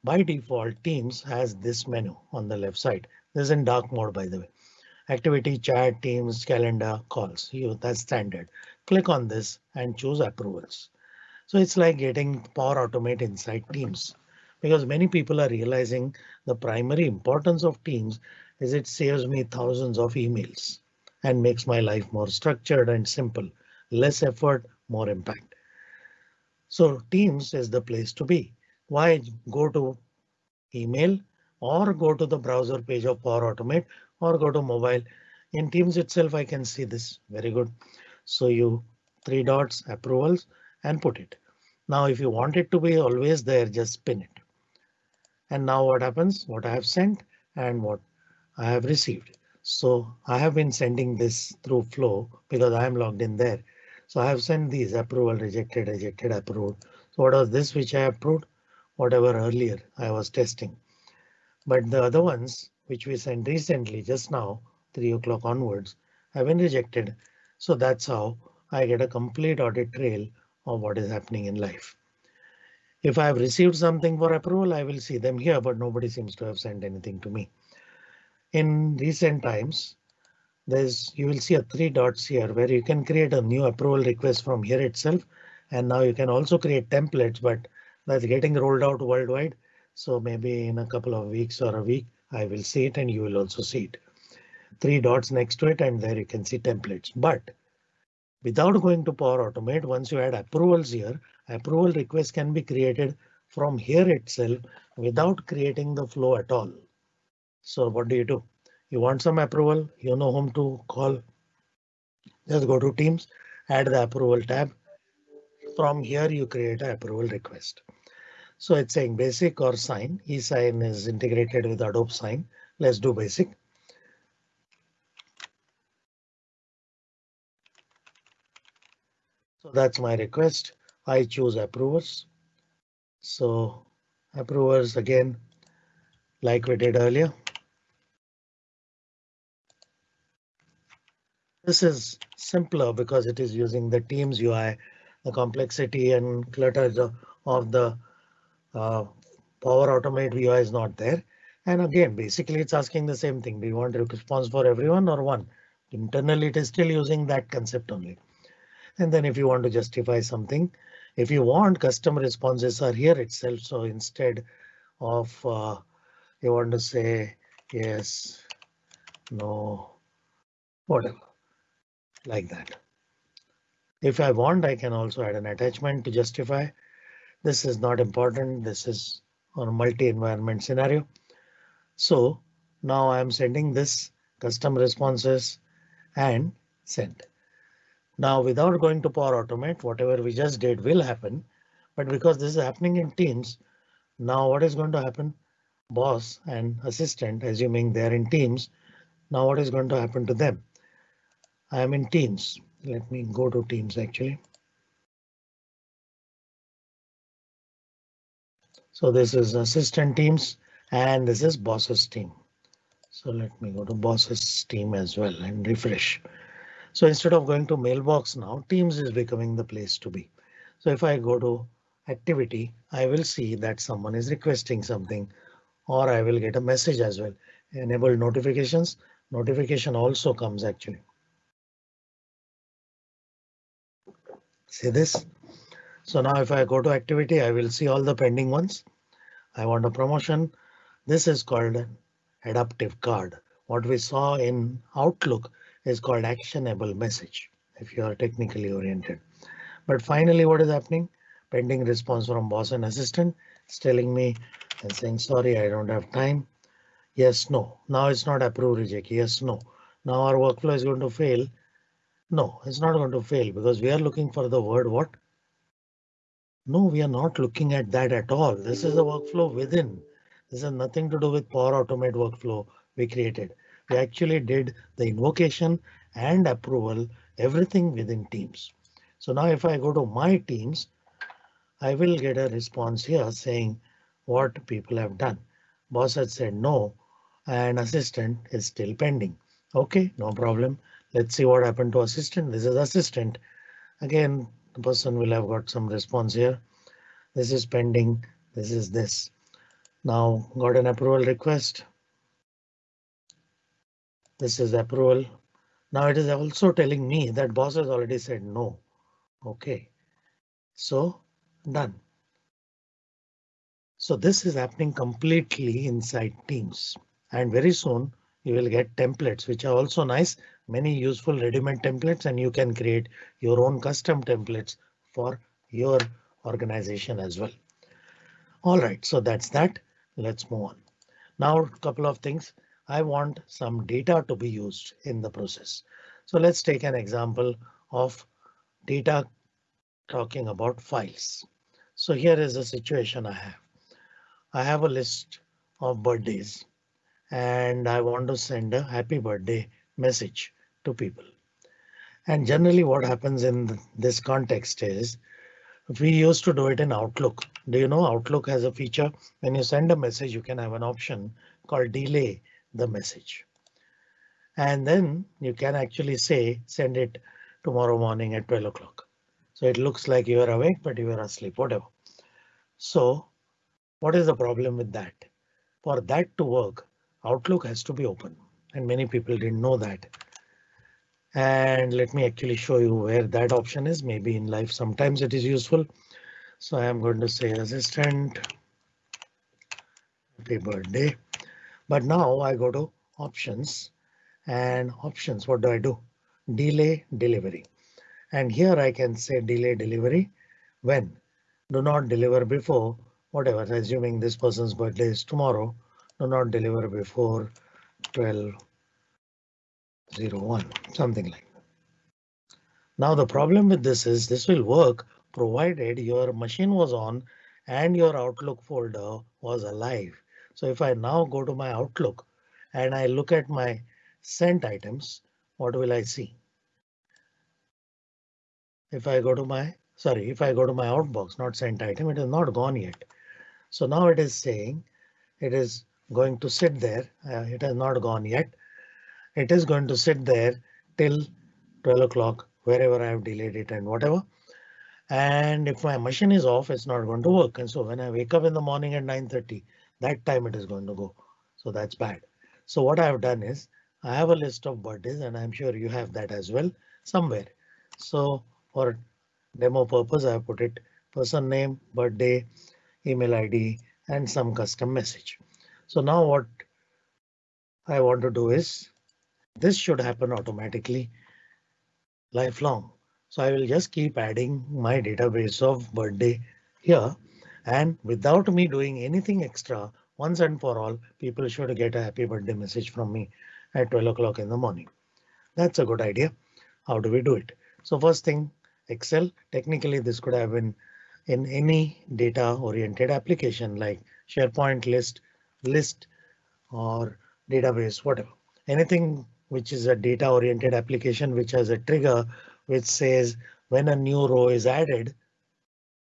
By default, Teams has this menu on the left side. This is in dark mode, by the way. Activity, chat, Teams, calendar, calls. You that's standard. Click on this and choose approvals. So it's like getting Power Automate inside Teams because many people are realizing the primary importance of Teams is it saves me thousands of emails and makes my life more structured and simple, less effort, more impact. So Teams is the place to be. Why go to email or go to the browser page of Power Automate or go to mobile. In Teams itself, I can see this very good. So you three dots approvals and put it. Now, if you want it to be always there, just pin it. And now what happens? What I have sent and what I have received. So I have been sending this through flow because I am logged in there. So I have sent these approval rejected, rejected, approved. So what was this which I approved? Whatever earlier I was testing. But the other ones which we sent recently just now, three o'clock onwards, have been rejected. So that's how I get a complete audit trail of what is happening in life. If I have received something for approval, I will see them here, but nobody seems to have sent anything to me. In recent times, there's you will see a three dots here where you can create a new approval request from here itself. And now you can also create templates, but that's getting rolled out worldwide. So maybe in a couple of weeks or a week, I will see it and you will also see it. Three dots next to it and there you can see templates. But without going to Power Automate, once you add approvals here, approval requests can be created from here itself without creating the flow at all. So what do you do? You want some approval, you know whom to call. Just go to Teams, add the approval tab. From here you create an approval request. So it's saying basic or sign. eSign is integrated with Adobe Sign. Let's do basic. So that's my request. I choose approvers. So approvers again, like we did earlier. This is simpler because it is using the Teams UI. The complexity and clutter of the uh, Power Automate UI is not there. And again, basically it's asking the same thing. Do you want a response for everyone or one? Internally, it is still using that concept only. And then if you want to justify something, if you want custom responses are here itself. So instead of uh, you want to say yes, no, whatever like that. If I want, I can also add an attachment to justify. This is not important. This is on a multi-environment scenario. So now I'm sending this custom responses and send. Now without going to Power Automate, whatever we just did will happen. But because this is happening in Teams, now what is going to happen? Boss and assistant, assuming they're in Teams, now what is going to happen to them? I am in Teams. Let me go to Teams actually. So this is assistant teams and this is bosses team. So let me go to bosses team as well and refresh. So instead of going to mailbox now, Teams is becoming the place to be. So if I go to activity, I will see that someone is requesting something or I will get a message as well. Enable notifications. Notification also comes actually. See this? So now if I go to activity, I will see all the pending ones. I want a promotion. This is called adaptive card. What we saw in Outlook is called actionable message if you are technically oriented. But finally, what is happening? Pending response from boss and assistant. It's telling me and saying, sorry, I don't have time. Yes, no. Now it's not approve reject. Yes, no. Now our workflow is going to fail no, it's not going to fail because we are looking for the word what? No, we are not looking at that at all. This is a workflow within. This has nothing to do with Power Automate workflow we created. We actually did the invocation and approval, everything within Teams. So now if I go to my Teams, I will get a response here saying what people have done. Boss had said no and assistant is still pending. OK, no problem. Let's see what happened to assistant. This is assistant. Again, the person will have got some response here. This is pending. This is this. Now got an approval request. This is approval. Now it is also telling me that boss has already said no. OK, so done. So this is happening completely inside Teams and very soon you will get templates which are also nice many useful ready-made templates and you can create your own custom templates for your organization as well. All right, so that's that. Let's move on. Now a couple of things. I want some data to be used in the process. So let's take an example of data talking about files. So here is a situation I have. I have a list of birthdays and I want to send a happy birthday message to people. And generally what happens in this context is we used to do it in Outlook. Do you know Outlook has a feature when you send a message, you can have an option called delay the message. And then you can actually say send it tomorrow morning at 12 o'clock. So it looks like you are awake, but you are asleep, whatever. So what is the problem with that? For that to work, Outlook has to be open and many people didn't know that. And let me actually show you where that option is. Maybe in life sometimes it is useful. So I am going to say assistant. Happy birthday. But now I go to options and options. What do I do? Delay delivery. And here I can say delay delivery when do not deliver before whatever, assuming this person's birthday is tomorrow do not deliver before 1201, something like that. Now the problem with this is this will work provided your machine was on and your Outlook folder was alive. So if I now go to my Outlook and I look at my sent items, what will I see? If I go to my sorry, if I go to my outbox, not sent item, it is not gone yet. So now it is saying it is going to sit there. Uh, it has not gone yet. It is going to sit there till 12 o'clock, wherever I have delayed it and whatever. And if my machine is off, it's not going to work. And so when I wake up in the morning at 9.30, that time it is going to go. So that's bad. So what I have done is I have a list of birthdays and I'm sure you have that as well somewhere. So for demo purpose, I put it person name, birthday, email ID, and some custom message. So now what I want to do is this should happen automatically lifelong. So I will just keep adding my database of birthday here and without me doing anything extra once and for all people should get a happy birthday message from me at 12 o'clock in the morning. That's a good idea. How do we do it? So first thing Excel technically this could have been in any data oriented application like SharePoint list list or database, whatever. Anything which is a data oriented application which has a trigger which says when a new row is added,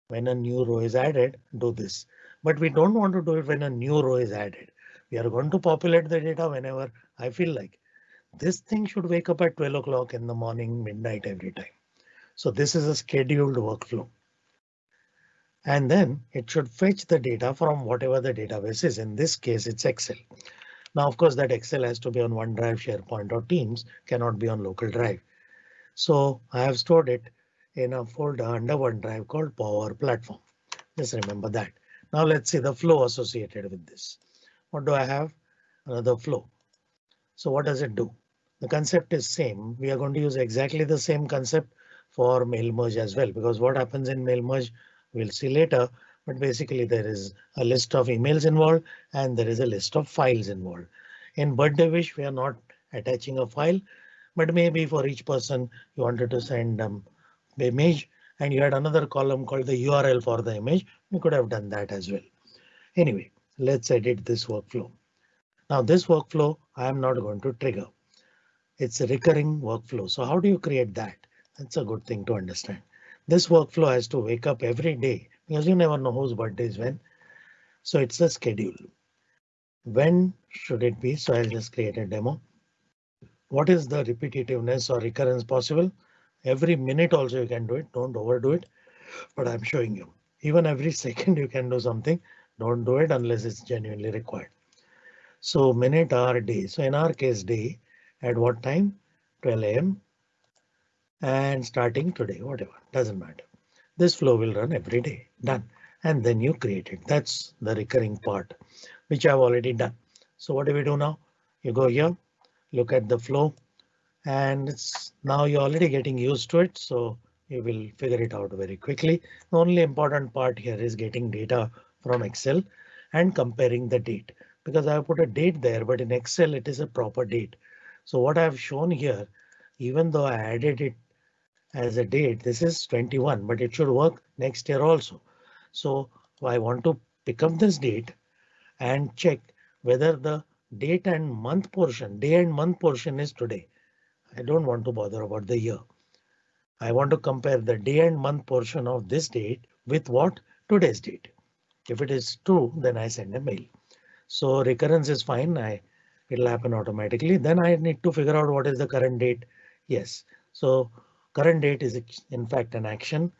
when a new row is added, do this. But we don't want to do it when a new row is added. We are going to populate the data whenever I feel like. This thing should wake up at 12 o'clock in the morning, midnight every time. So this is a scheduled workflow and then it should fetch the data from whatever the database is. In this case, it's Excel. Now, of course, that Excel has to be on OneDrive, SharePoint or Teams, cannot be on local drive. So I have stored it in a folder under OneDrive called Power Platform. Just remember that. Now let's see the flow associated with this. What do I have? Another flow. So what does it do? The concept is same. We are going to use exactly the same concept for mail merge as well, because what happens in mail merge we'll see later. But basically there is a list of emails involved and there is a list of files involved. In birthday wish, we are not attaching a file, but maybe for each person you wanted to send um, the image and you had another column called the URL for the image. You could have done that as well. Anyway, let's edit this workflow. Now this workflow I am not going to trigger. It's a recurring workflow. So how do you create that? That's a good thing to understand. This workflow has to wake up every day because you never know whose birthday is when. So it's a schedule. When should it be? So I'll just create a demo. What is the repetitiveness or recurrence possible? Every minute also you can do it. Don't overdo it. But I'm showing you. Even every second you can do something. Don't do it unless it's genuinely required. So minute, hour, day. So in our case, day at what time? 12 a.m. and starting today, whatever, doesn't matter. This flow will run every day. Done. And then you create it. That's the recurring part, which I've already done. So what do we do now? You go here, look at the flow, and it's now you're already getting used to it. So you will figure it out very quickly. The only important part here is getting data from Excel and comparing the date because I put a date there, but in Excel it is a proper date. So what I've shown here, even though I added it as a date, this is 21, but it should work next year also. So I want to pick up this date and check whether the date and month portion, day and month portion is today. I don't want to bother about the year. I want to compare the day and month portion of this date with what today's date. If it is true, then I send a mail. So recurrence is fine. I it'll happen automatically. Then I need to figure out what is the current date. Yes, so current date is in fact an action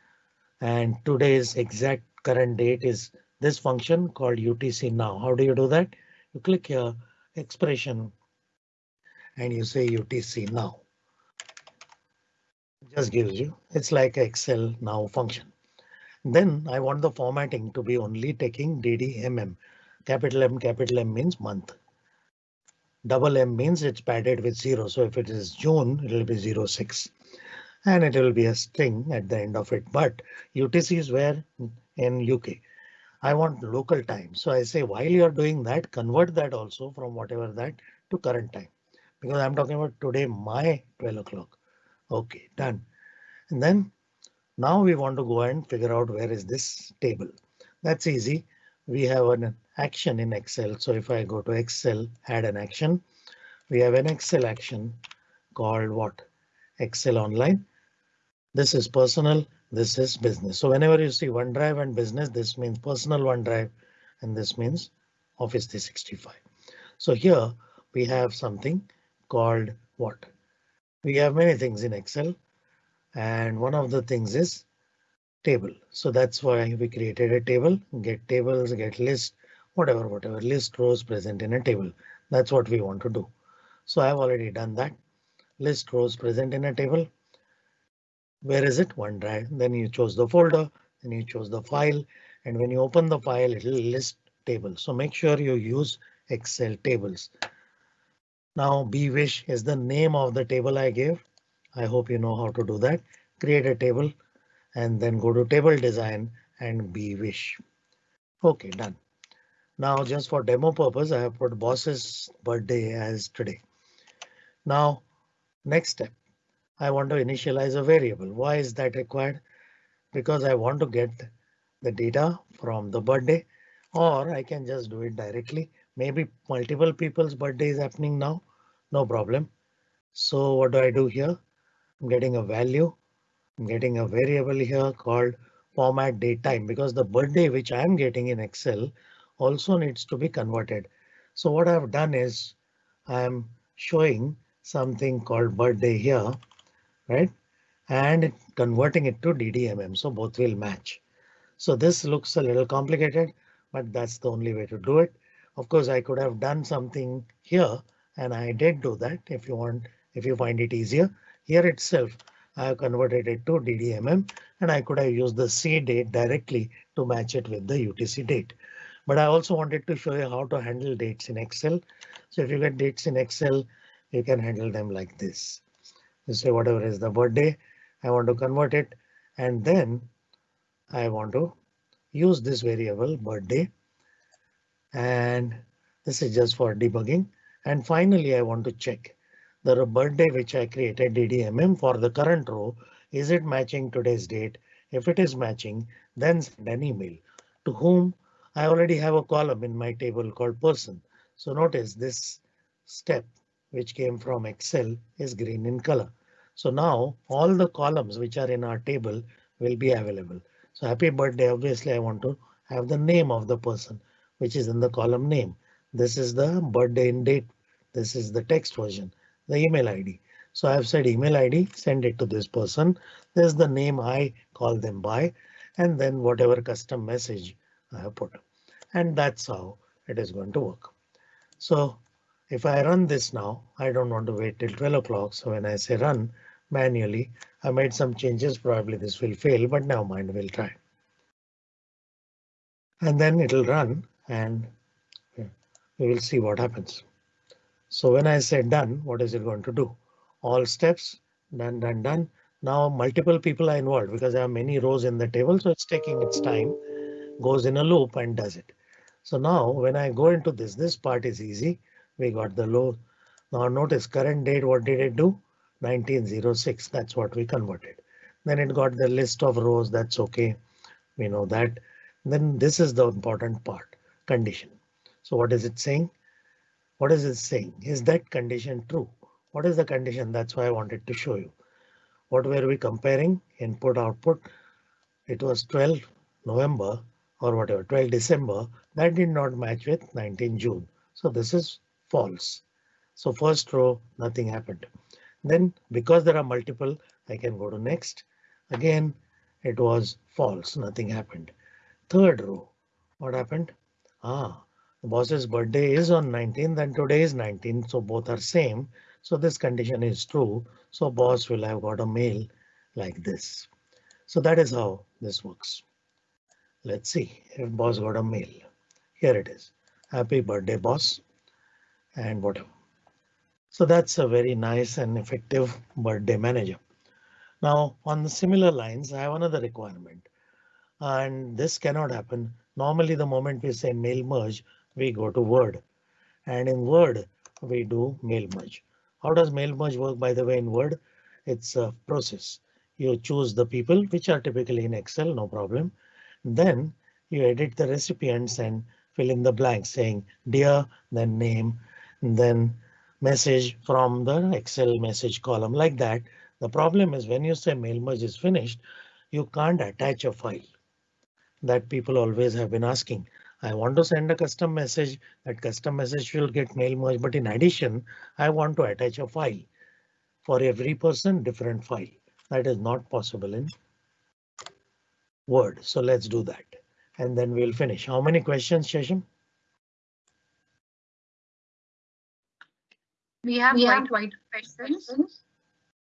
and today's exact current date is this function called UTC now. How do you do that? You click here expression and you say UTC now. Just gives you it's like Excel now function. Then I want the formatting to be only taking DDMM. Capital M, capital M means month. Double M means it's padded with zero. So if it is June, it will be 06 and it will be a string at the end of it. But UTC is where in UK. I want local time. So I say while you're doing that, convert that also from whatever that to current time because I'm talking about today, my 12 o'clock. OK, done. And then now we want to go and figure out where is this table. That's easy. We have an action in Excel. So if I go to Excel, add an action, we have an Excel action called what? Excel Online. This is personal. This is business. So whenever you see OneDrive and business, this means personal OneDrive and this means Office 365. So here we have something called what? We have many things in Excel and one of the things is table. So that's why we created a table, get tables, get list, whatever, whatever list rows present in a table. That's what we want to do. So I've already done that. List rows present in a table. Where is it? OneDrive. Then you chose the folder, then you chose the file, and when you open the file, it will list table. So make sure you use Excel tables. Now bwish is the name of the table I gave. I hope you know how to do that. Create a table and then go to table design and bwish. OK, done. Now just for demo purpose, I have put boss's birthday as today. Now next step, I want to initialize a variable. Why is that required? Because I want to get the data from the birthday or I can just do it directly. Maybe multiple people's birthday is happening now. No problem. So what do I do here? I'm getting a value. I'm getting a variable here called format date time because the birthday which I'm getting in Excel also needs to be converted. So what I've done is I'm showing something called birthday here, right? And converting it to DDMM. So both will match. So this looks a little complicated, but that's the only way to do it. Of course, I could have done something here and I did do that if you want, if you find it easier. Here itself, I have converted it to DDMM and I could have used the C date directly to match it with the UTC date. But I also wanted to show you how to handle dates in Excel. So if you get dates in Excel, you can handle them like this. You say whatever is the birthday, I want to convert it and then I want to use this variable birthday. And this is just for debugging. And finally, I want to check the birthday which I created DDMM for the current row. Is it matching today's date? If it is matching, then send an email to whom I already have a column in my table called person. So notice this step which came from Excel is green in color. So now all the columns which are in our table will be available. So happy birthday, obviously I want to have the name of the person, which is in the column name. This is the birthday in date. This is the text version, the email ID. So I've said email ID, send it to this person. There's the name I call them by, and then whatever custom message I have put. And that's how it is going to work. So if I run this now, I don't want to wait till 12 o'clock. So when I say run manually, I made some changes. Probably this will fail, but now mind we'll try. And then it'll run and we will see what happens. So when I say done, what is it going to do? All steps done, done, done. Now multiple people are involved because there are many rows in the table, so it's taking its time, goes in a loop and does it. So now when I go into this, this part is easy. We got the low. Now notice current date, what did it do? 1906, that's what we converted. Then it got the list of rows, that's okay. We know that. Then this is the important part, condition. So what is it saying? What is it saying? Is that condition true? What is the condition? That's why I wanted to show you. What were we comparing? Input output. It was 12 November or whatever 12 December. That did not match with 19 June. So this is false. So first row, nothing happened. Then because there are multiple, I can go to next. Again, it was false, nothing happened. Third row, what happened? Ah, the boss's birthday is on 19th and today is 19th, so both are same. So this condition is true. So boss will have got a mail like this. So that is how this works. Let's see if boss got a mail. Here it is. Happy birthday, boss. And whatever. So that's a very nice and effective birthday manager. Now on the similar lines, I have another requirement and this cannot happen. Normally, the moment we say mail merge, we go to Word and in Word we do mail merge. How does mail merge work by the way in Word? It's a process. You choose the people which are typically in Excel, no problem. Then you edit the recipients and fill in the blanks saying dear, then name, then message from the Excel message column like that. The problem is when you say mail merge is finished, you can't attach a file that people always have been asking. I want to send a custom message that custom message will get mail merge, but in addition, I want to attach a file for every person different file that is not possible in Word. So let's do that and then we'll finish. How many questions, Shasham? We have we quite wide questions,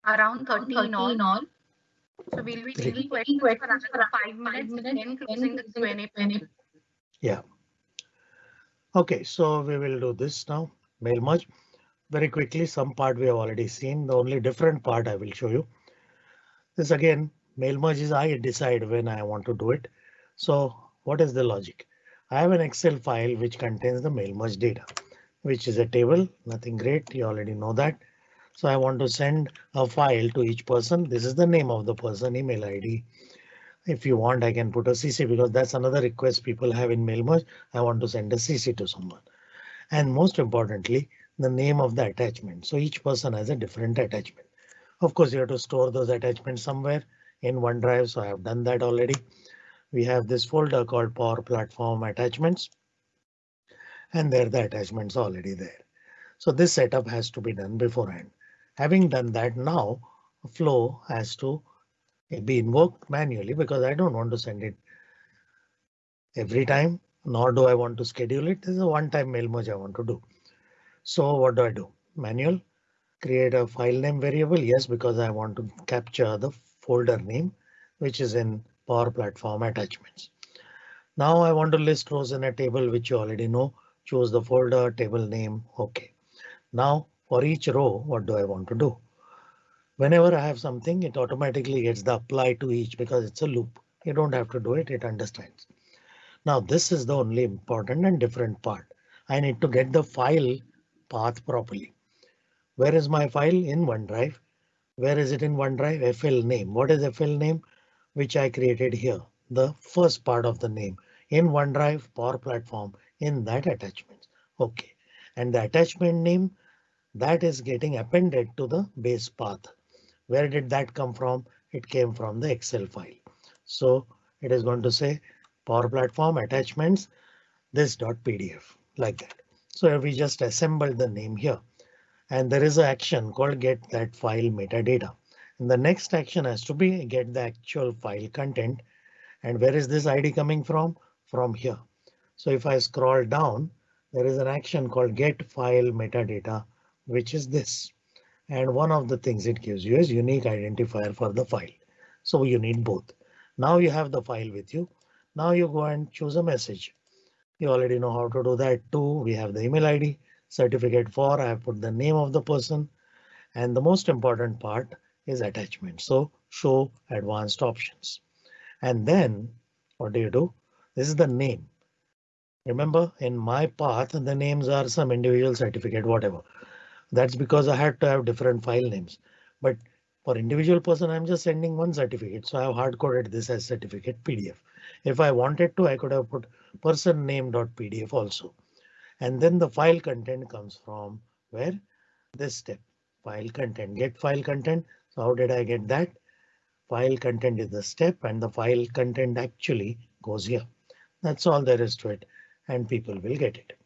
around 13 in all. So we'll be taking questions for another five minutes, then closing the Q&A panel. Yeah. OK, so we will do this now. Mail merge very quickly. Some part we have already seen. The only different part I will show you. This again, mail merge is I decide when I want to do it. So what is the logic? I have an Excel file which contains the mail merge data, which is a table. Nothing great. You already know that. So I want to send a file to each person. This is the name of the person, email ID. If you want, I can put a CC because that's another request people have in mail merge. I want to send a CC to someone. And most importantly, the name of the attachment. So each person has a different attachment. Of course, you have to store those attachments somewhere in OneDrive. So I have done that already. We have this folder called Power Platform Attachments. And there the attachments already there. So this setup has to be done beforehand. Having done that now, flow has to be invoked manually because I don't want to send it every time, nor do I want to schedule it. This is a one-time mail merge I want to do. So what do I do? Manual create a file name variable. Yes, because I want to capture the folder name, which is in Power Platform attachments. Now I want to list rows in a table, which you already know. Choose the folder table name. OK. Now for each row, what do I want to do? Whenever I have something, it automatically gets the apply to each because it's a loop. You don't have to do it. It understands. Now this is the only important and different part. I need to get the file path properly. Where is my file in OneDrive? Where is it in OneDrive? FL name. What is FL name? Which I created here. The first part of the name in OneDrive Power Platform in that attachment. OK, and the attachment name that is getting appended to the base path. Where did that come from? It came from the Excel file. So it is going to say Power Platform attachments this dot .pdf like that. So we just assembled the name here and there is an action called get that file metadata. And the next action has to be get the actual file content. And where is this ID coming from? From here. So if I scroll down, there is an action called get file metadata, which is this. And one of the things it gives you is unique identifier for the file. So you need both. Now you have the file with you. Now you go and choose a message. You already know how to do that too. We have the email ID certificate for I have put the name of the person. And the most important part is attachment. So show advanced options. And then what do you do? This is the name. Remember in my path, the names are some individual certificate, whatever. That's because I had to have different file names. But for individual person, I'm just sending one certificate. So I have hard coded this as certificate PDF. If I wanted to, I could have put person name dot PDF also. And then the file content comes from where this step file content get file content. So how did I get that? File content is the step and the file content actually goes here. That's all there is to it and people will get it.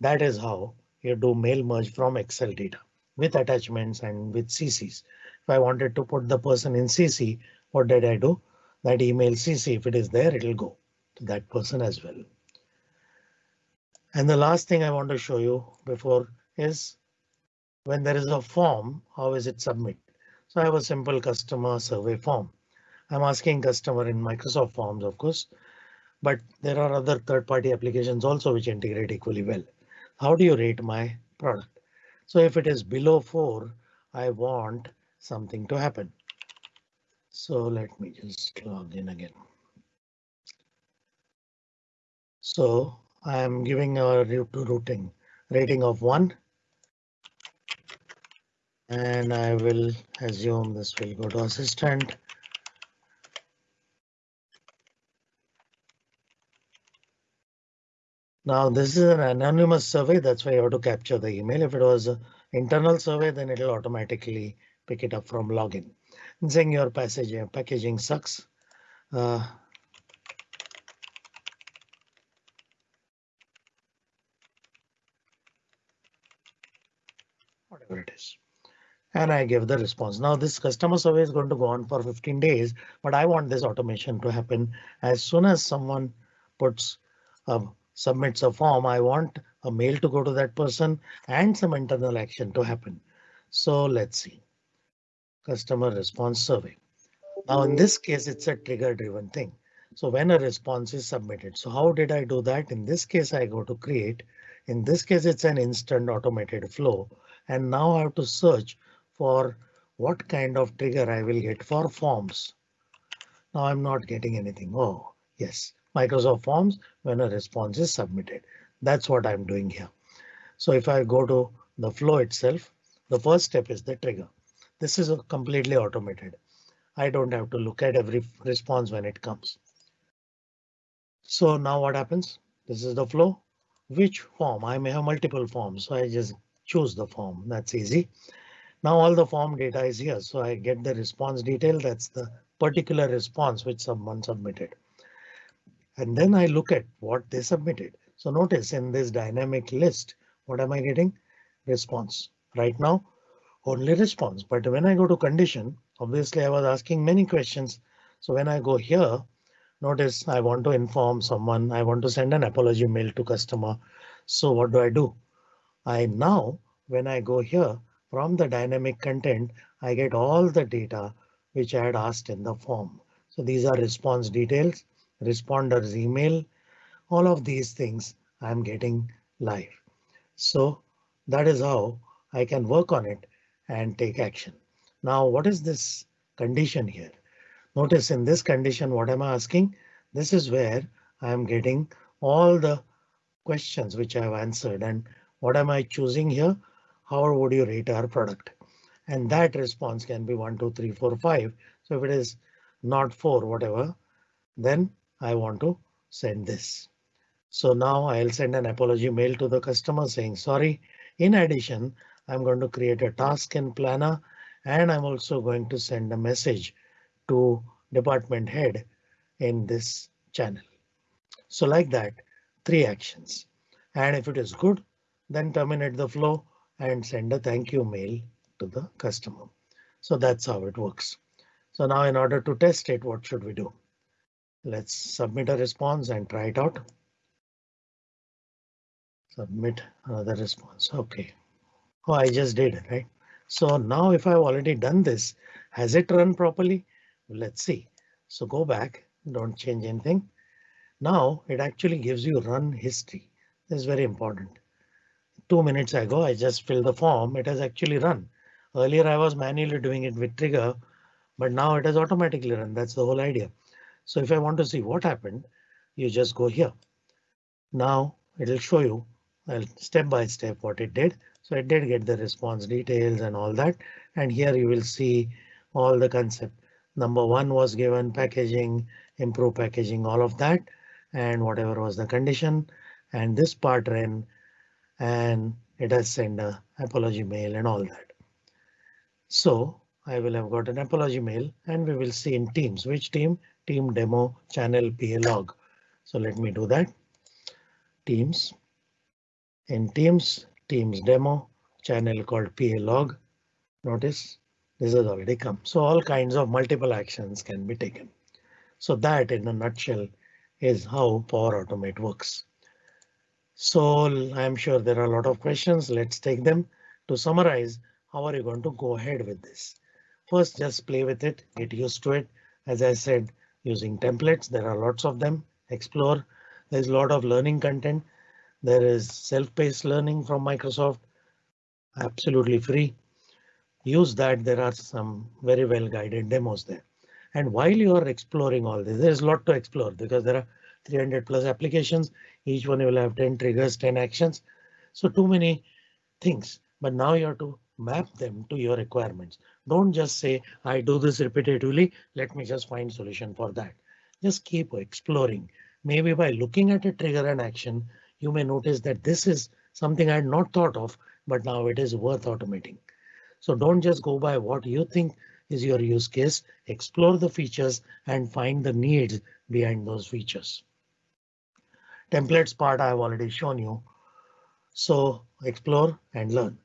That is how you do mail merge from Excel data with attachments and with CCs. If I wanted to put the person in CC, what did I do? That email CC, if it is there, it'll go to that person as well. And the last thing I want to show you before is when there is a form, how is it submit? So I have a simple customer survey form. I'm asking customer in Microsoft Forms, of course, but there are other third party applications also which integrate equally well. How do you rate my product? So if it is below four, I want something to happen. So let me just log in again. So I am giving a routing rating of one. And I will assume this will go to assistant. Now this is an anonymous survey, that's why you have to capture the email. If it was an internal survey, then it will automatically pick it up from login. And saying your passage, packaging sucks. Uh, whatever it is. And I give the response. Now this customer survey is going to go on for 15 days, but I want this automation to happen as soon as someone puts a submits a form, I want a mail to go to that person and some internal action to happen. So let's see. Customer response survey. Now in this case, it's a trigger driven thing. So when a response is submitted, so how did I do that? In this case, I go to create. In this case, it's an instant automated flow. And now I have to search for what kind of trigger I will get for forms. Now I'm not getting anything. Oh, yes. Microsoft Forms when a response is submitted. That's what I'm doing here. So if I go to the flow itself, the first step is the trigger. This is completely automated. I don't have to look at every response when it comes. So now what happens? This is the flow. Which form? I may have multiple forms, so I just choose the form. That's easy. Now all the form data is here, so I get the response detail. That's the particular response which someone submitted and then I look at what they submitted. So notice in this dynamic list, what am I getting? Response. Right now, only response. But when I go to condition, obviously I was asking many questions. So when I go here, notice I want to inform someone. I want to send an apology mail to customer. So what do I do? I now, when I go here from the dynamic content, I get all the data which I had asked in the form. So these are response details responders email, all of these things I'm getting live. So that is how I can work on it and take action. Now, what is this condition here? Notice in this condition, what am I asking? This is where I am getting all the questions which I have answered and what am I choosing here? How would you rate our product? And that response can be one, two, three, four, five. So if it is not four, whatever, then I want to send this. So now I'll send an apology mail to the customer saying sorry. In addition, I'm going to create a task in Planner and I'm also going to send a message to department head in this channel. So like that, three actions. And if it is good, then terminate the flow and send a thank you mail to the customer. So that's how it works. So now in order to test it, what should we do? Let's submit a response and try it out. Submit another response. OK. Oh, I just did it, right? So now if I've already done this, has it run properly? Let's see. So go back, don't change anything. Now it actually gives you run history. This is very important. Two minutes ago, I just filled the form. It has actually run. Earlier, I was manually doing it with trigger, but now it has automatically run. That's the whole idea. So if I want to see what happened, you just go here. Now it'll show you well, step by step what it did. So it did get the response details and all that. And here you will see all the concept. Number one was given packaging, improve packaging, all of that, and whatever was the condition. And this part ran and it has sent a apology mail and all that. So I will have got an apology mail and we will see in Teams which team team demo channel PA log. So let me do that. Teams in Teams Teams demo channel called PA log. Notice this has already come. So all kinds of multiple actions can be taken. So that in a nutshell is how Power Automate works. So I'm sure there are a lot of questions. Let's take them to summarize. How are you going to go ahead with this? First, just play with it, get used to it. As I said, using templates, there are lots of them. Explore. There's a lot of learning content. There is self-paced learning from Microsoft. Absolutely free use that. There are some very well guided demos there. And while you are exploring all this, there's a lot to explore because there are 300 plus applications. Each one will have 10 triggers, 10 actions. So too many things, but now you have to map them to your requirements. Don't just say, I do this repetitively. Let me just find solution for that. Just keep exploring. Maybe by looking at a trigger and action, you may notice that this is something I had not thought of, but now it is worth automating. So don't just go by what you think is your use case. Explore the features and find the needs behind those features. Templates part I've already shown you. So explore and learn.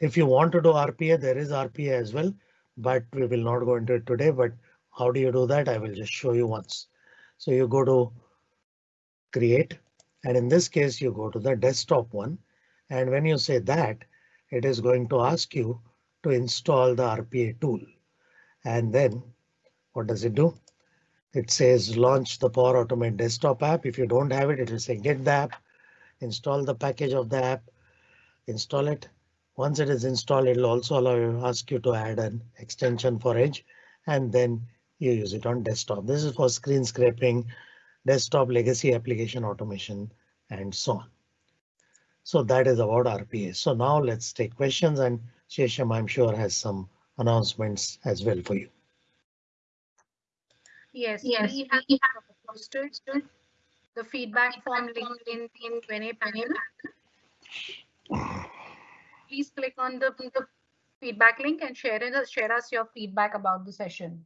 If you want to do RPA, there is RPA as well, but we will not go into it today. But how do you do that? I will just show you once. So you go to create, and in this case, you go to the desktop one. And when you say that, it is going to ask you to install the RPA tool. And then what does it do? It says launch the Power Automate desktop app. If you don't have it, it will say get the app, install the package of the app, install it. Once it is installed, it will also allow you ask you to add an extension for Edge and then you use it on desktop. This is for screen scraping, desktop legacy application automation and so on. So that is about RPA. So now let's take questions and Shesham, I'm sure, has some announcements as well for you. Yes, yes. we have posted the feedback form link in, in Q&A panel. Please click on the, the feedback link and share, it, share us your feedback about the session.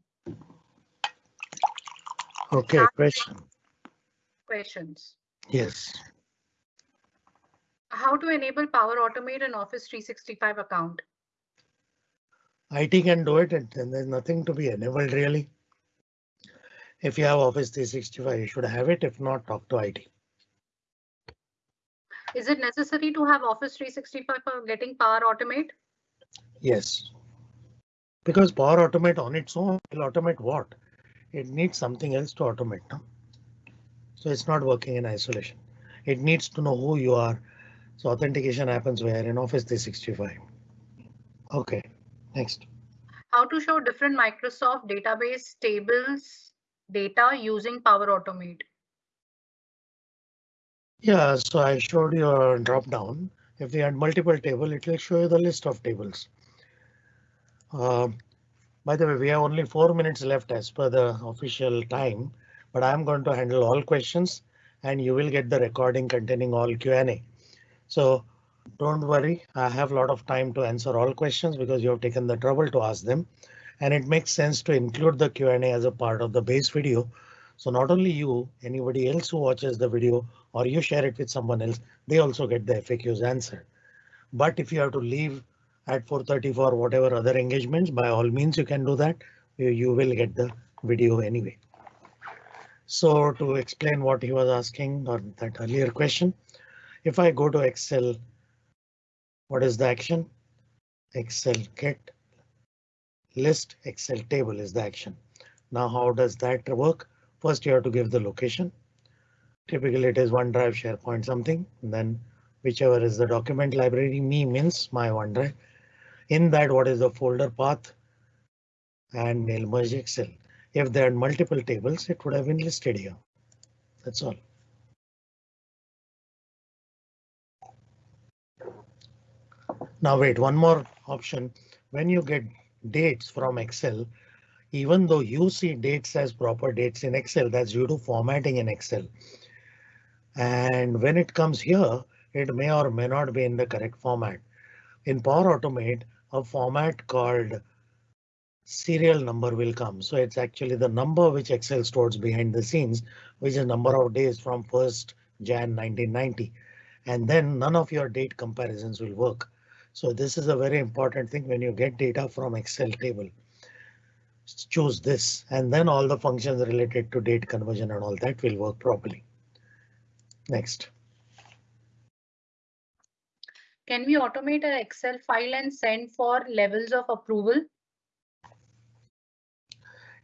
OK, question. Questions. Yes. How to enable Power Automate an Office 365 account? IT can do it and there's nothing to be enabled really. If you have Office 365, you should have it. If not, talk to IT. Is it necessary to have Office 365 for getting Power Automate? Yes. Because Power Automate on its own will automate what? It needs something else to automate. No? So it's not working in isolation. It needs to know who you are. So authentication happens where in Office 365. OK. Next. How to show different Microsoft database tables data using Power Automate. Yeah, so I showed you a drop down. If we had multiple table, it will show you the list of tables. Uh, by the way, we have only four minutes left as per the official time, but I'm going to handle all questions and you will get the recording containing all Q&A. So don't worry, I have a lot of time to answer all questions because you have taken the trouble to ask them. And it makes sense to include the Q&A as a part of the base video So not only you, anybody else who watches the video or you share it with someone else, they also get the FAQs answered. But if you have to leave at 4.30 for whatever other engagements, by all means you can do that. You, you will get the video anyway. So to explain what he was asking or that earlier question, if I go to Excel, what is the action? Excel get list Excel table is the action. Now how does that work? First you have to give the location. Typically it is OneDrive, SharePoint something, then whichever is the document library, me means my OneDrive. In that what is the folder path and mail merge Excel. If there are multiple tables, it would have been listed here. That's all. Now wait, one more option. When you get dates from Excel, even though you see dates as proper dates in Excel, that's due to formatting in Excel. And when it comes here, it may or may not be in the correct format. In Power Automate, a format called serial number will come. So it's actually the number which Excel stores behind the scenes, which is number of days from 1st Jan 1990. And then none of your date comparisons will work. So this is a very important thing when you get data from Excel table. Choose this and then all the functions related to date conversion and all that will work properly. Next. Can we automate an Excel file and send for levels of approval?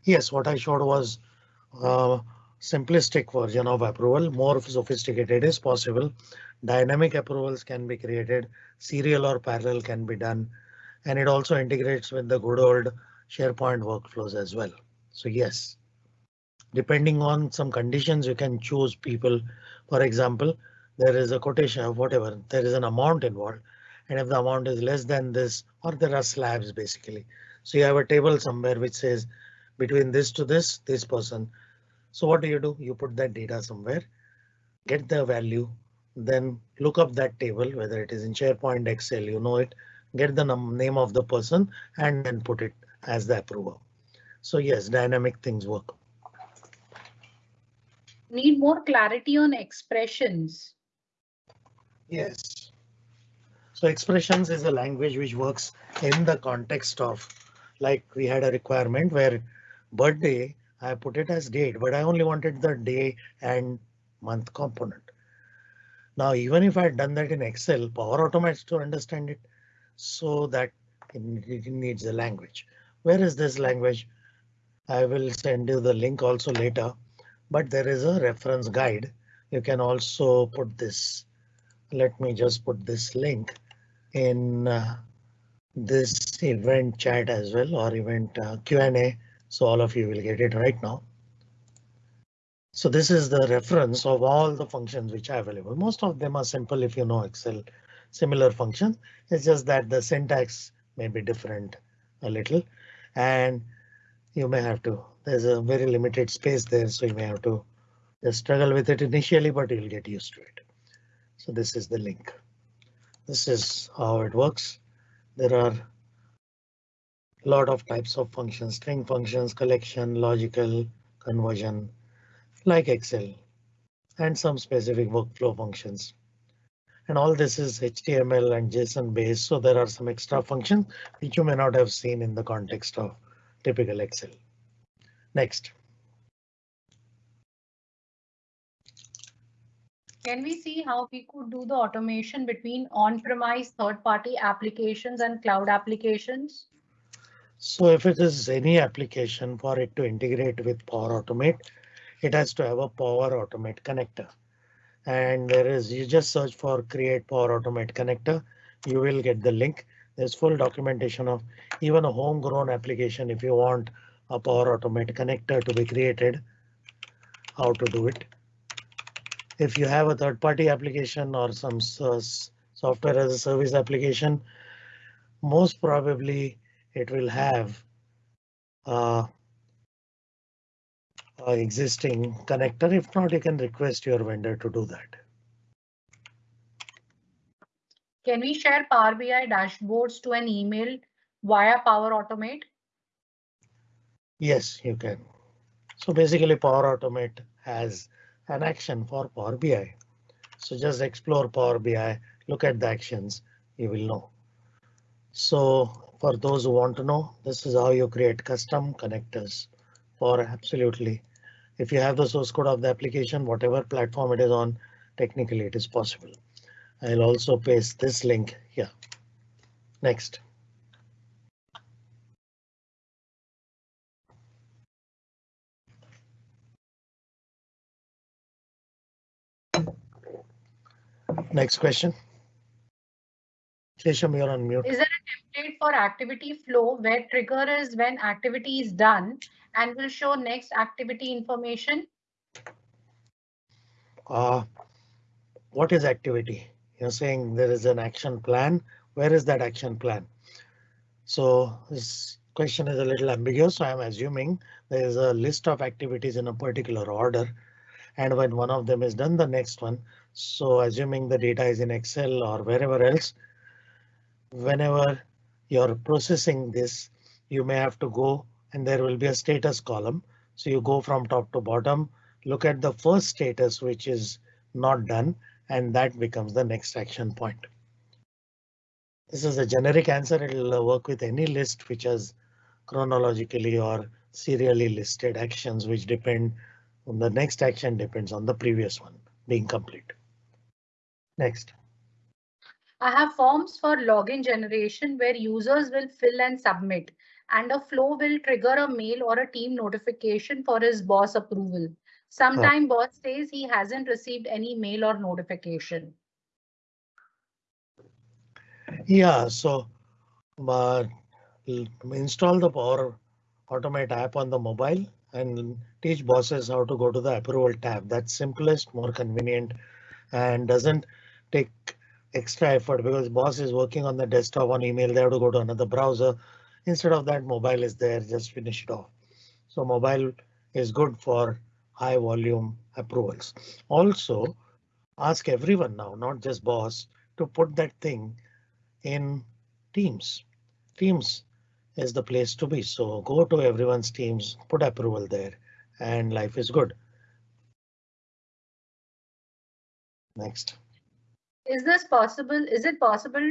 Yes, what I showed was a simplistic version of approval. More sophisticated is possible. Dynamic approvals can be created. Serial or parallel can be done. And it also integrates with the good old SharePoint workflows as well. So yes, depending on some conditions, you can choose people. For example, there is a quotation of whatever, there is an amount involved. And if the amount is less than this, or there are slabs basically. So you have a table somewhere which says between this to this, this person. So what do you do? You put that data somewhere, get the value, then look up that table, whether it is in SharePoint, Excel, you know it, get the name of the person and then put it as the approver. So yes, dynamic things work. Need more clarity on expressions. Yes. So expressions is a language which works in the context of like we had a requirement where birthday, I put it as date, but I only wanted the day and month component. Now, even if I had done that in Excel, Power Automates to understand it so that it needs a language. Where is this language? I will send you the link also later, but there is a reference guide. You can also put this. Let me just put this link in uh, this event chat as well or event uh, Q&A so all of you will get it right now. So this is the reference of all the functions which are available. Most of them are simple if you know Excel, similar functions. It's just that the syntax may be different a little and you may have to. There's a very limited space there, so you may have to just struggle with it initially, but you'll get used to it. So this is the link. This is how it works. There are a lot of types of functions, string functions, collection, logical, conversion, like Excel, and some specific workflow functions. And all this is HTML and JSON based, so there are some extra functions which you may not have seen in the context of typical Excel. Next. Can we see how we could do the automation between on-premise third-party applications and cloud applications? So if it is any application for it to integrate with Power Automate, it has to have a Power Automate connector. And there is, you just search for create Power Automate connector. You will get the link. There's full documentation of even a homegrown application. If you want a Power Automate connector to be created, how to do it. If you have a third party application or some software as a service application, most probably it will have uh, Uh, existing connector. If not, you can request your vendor to do that. Can we share Power BI dashboards to an email via Power Automate? Yes, you can. So basically Power Automate has an action for Power BI. So just explore Power BI, look at the actions, you will know. So for those who want to know, this is how you create custom connectors for absolutely. If you have the source code of the application, whatever platform it is on, technically it is possible. I'll also paste this link here. Next. Next question. Shesham, you're on mute. Is there a template for activity flow where trigger is when activity is done and will show next activity information? Uh, what is activity? You're saying there is an action plan. Where is that action plan? So this question is a little ambiguous. So I'm assuming there is a list of activities in a particular order. And when one of them is done, the next one. So assuming the data is in Excel or wherever else, whenever you're processing this, you may have to go and there will be a status column. So you go from top to bottom, look at the first status, which is not done, and that becomes the next action point. This is a generic answer. It'll uh, work with any list which has chronologically or serially listed actions which depend on the next action depends on the previous one being complete. Next. I have forms for login generation where users will fill and submit and a flow will trigger a mail or a team notification for his boss approval. Sometime oh. boss says he hasn't received any mail or notification. Yeah, so uh, install the Power Automate app on the mobile and teach bosses how to go to the approval tab. That's simplest, more convenient, and doesn't take extra effort because boss is working on the desktop on email. They have to go to another browser. Instead of that, mobile is there. Just finish it off. So mobile is good for high volume approvals. Also, ask everyone now, not just boss, to put that thing in Teams. Teams is the place to be. So go to everyone's Teams, put approval there, and life is good. Next. Is this possible? Is it possible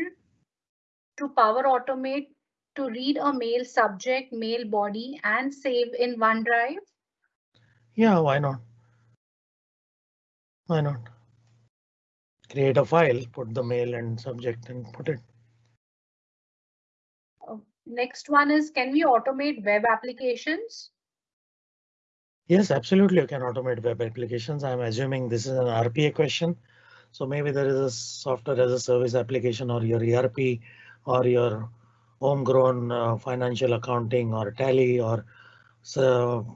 to Power Automate to read a mail subject, mail body and save in OneDrive? Yeah, why not? Why not? Create a file, put the mail and subject and put it. Uh, next one is, can we automate web applications? Yes, absolutely. You can automate web applications. I'm assuming this is an RPA question. So maybe there is a software as a service application or your ERP or your homegrown uh, financial accounting or tally or so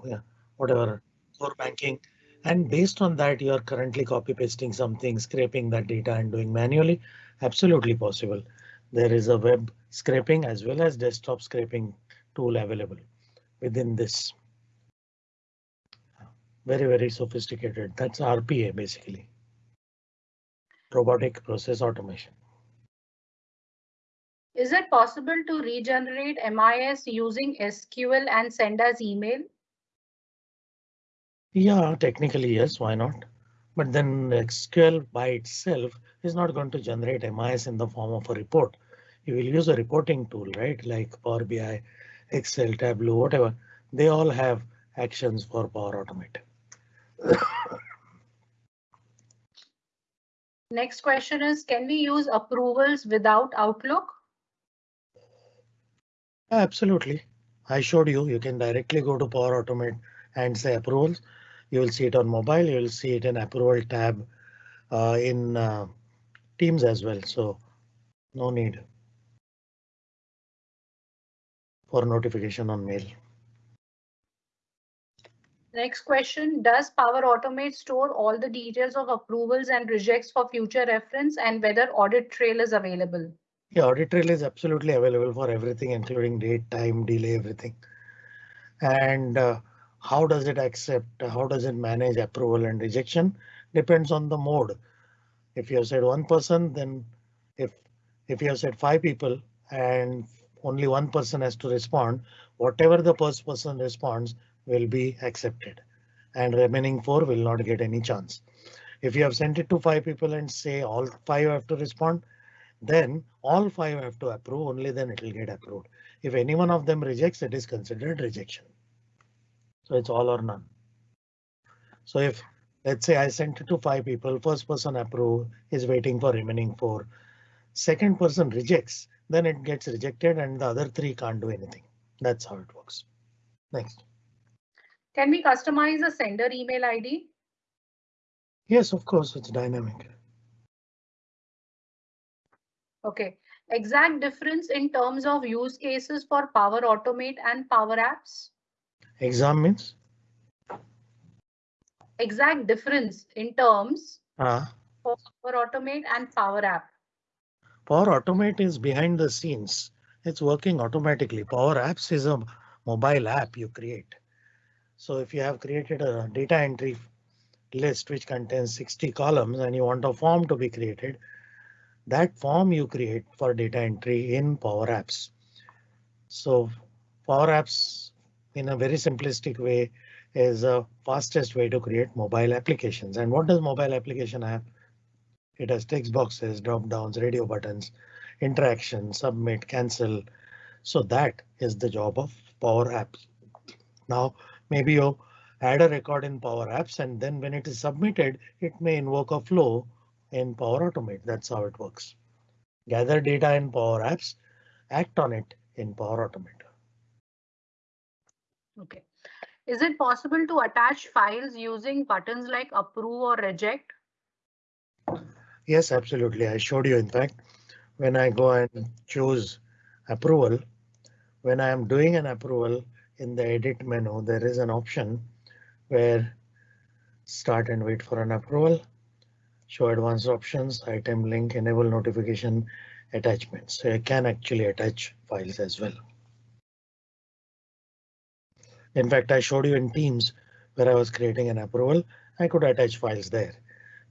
yeah, whatever core banking. And based on that, you are currently copy pasting something, scraping that data and doing manually. Absolutely possible. There is a web scraping as well as desktop scraping tool available within this. Very, very sophisticated. That's RPA basically robotic process automation. Is it possible to regenerate MIS using SQL and send as email? Yeah, technically, yes, why not? But then SQL by itself is not going to generate MIS in the form of a report. You will use a reporting tool, right? Like Power BI, Excel, Tableau, whatever. They all have actions for Power Automate. Next question is, can we use approvals without Outlook? Absolutely. I showed you, you can directly go to Power Automate and say approvals. You will see it on mobile. You will see it in approval tab uh, in uh, Teams as well. So no need for notification on mail. Next question, does Power Automate store all the details of approvals and rejects for future reference and whether audit trail is available? Yeah, audit trail is absolutely available for everything, including date, time, delay, everything. And uh, how does it accept? How does it manage approval and rejection? Depends on the mode. If you have said one person, then if if you have said five people and only one person has to respond, whatever the first person responds will be accepted and remaining four will not get any chance. If you have sent it to five people and say all five have to respond, then all five have to approve, only then it will get approved. If any one of them rejects, it is considered rejection. So it's all or none. So if let's say I sent it to five people, first person approve is waiting for remaining four. Second person rejects, then it gets rejected and the other three can't do anything. That's how it works. Next. Can we customize a sender email ID? Yes, of course, it's dynamic. Okay, exact difference in terms of use cases for Power Automate and Power Apps? Exam means? Exact difference in terms Uh, for Power Automate and Power App. Power Automate is behind the scenes. It's working automatically. Power Apps is a mobile app you create. So if you have created a data entry list which contains 60 columns and you want a form to be created, that form you create for data entry in Power Apps. So Power Apps in a very simplistic way is a fastest way to create mobile applications. And what does mobile application have? It has text boxes, drop downs, radio buttons, interaction, submit, cancel. So that is the job of Power Apps. Now, maybe you add a record in Power Apps and then when it is submitted, it may invoke a flow in Power Automate. That's how it works. Gather data in Power Apps, act on it in Power Automate. Okay. Is it possible to attach files using buttons like approve or reject? Yes, absolutely. I showed you, in fact, when I go and choose approval, when I am doing an approval in the edit menu, there is an option where start and wait for an approval, show advanced options, item link, enable notification attachments. So I can actually attach files as well. In fact, I showed you in Teams where I was creating an approval. I could attach files there.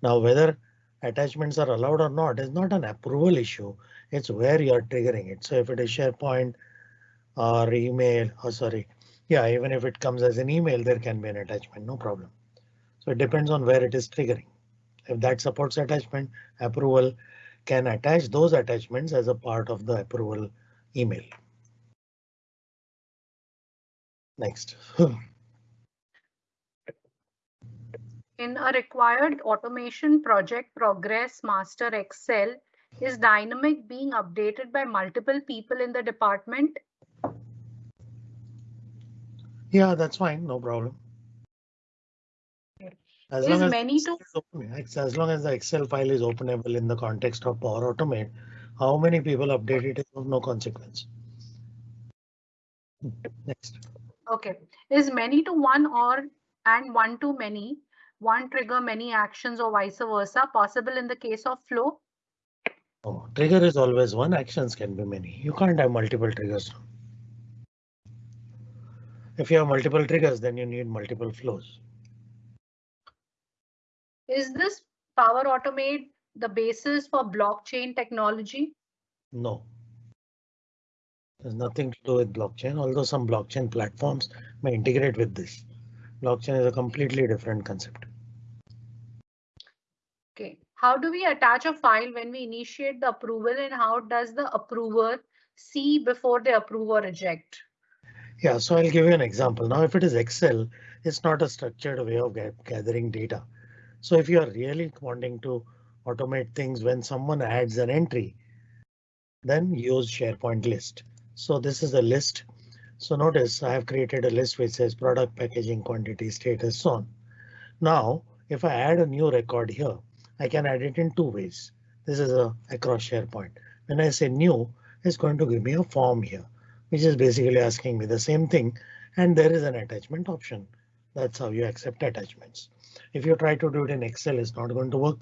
Now, whether attachments are allowed or not is not an approval issue. It's where you are triggering it. So if it is SharePoint or email, or sorry, yeah, even if it comes as an email, there can be an attachment, no problem. So it depends on where it is triggering. If that supports attachment, approval can attach those attachments as a part of the approval email. Next. In a required automation project progress master Excel, is dynamic being updated by multiple people in the department? Yeah, that's fine, no problem. As long as, many to as long as the Excel file is openable in the context of Power Automate, how many people update it is of no consequence. Next. Okay, is many to one or and one to many, one trigger many actions or vice versa possible in the case of flow? Oh, trigger is always one, actions can be many. You can't have multiple triggers. If you have multiple triggers, then you need multiple flows. Is this Power Automate the basis for blockchain technology? No. There's nothing to do with blockchain, although some blockchain platforms may integrate with this. Blockchain is a completely different concept. Okay, how do we attach a file when we initiate the approval and how does the approver see before they approve or reject? Yeah, so I'll give you an example. Now, if it is Excel, it's not a structured way of gathering data. So if you are really wanting to automate things when someone adds an entry, then use SharePoint list. So this is a list. So notice I have created a list which says product packaging quantity status so on. Now, if I add a new record here, I can add it in two ways. This is a across SharePoint. When I say new, it's going to give me a form here, which is basically asking me the same thing. And there is an attachment option. That's how you accept attachments. If you try to do it in Excel, it's not going to work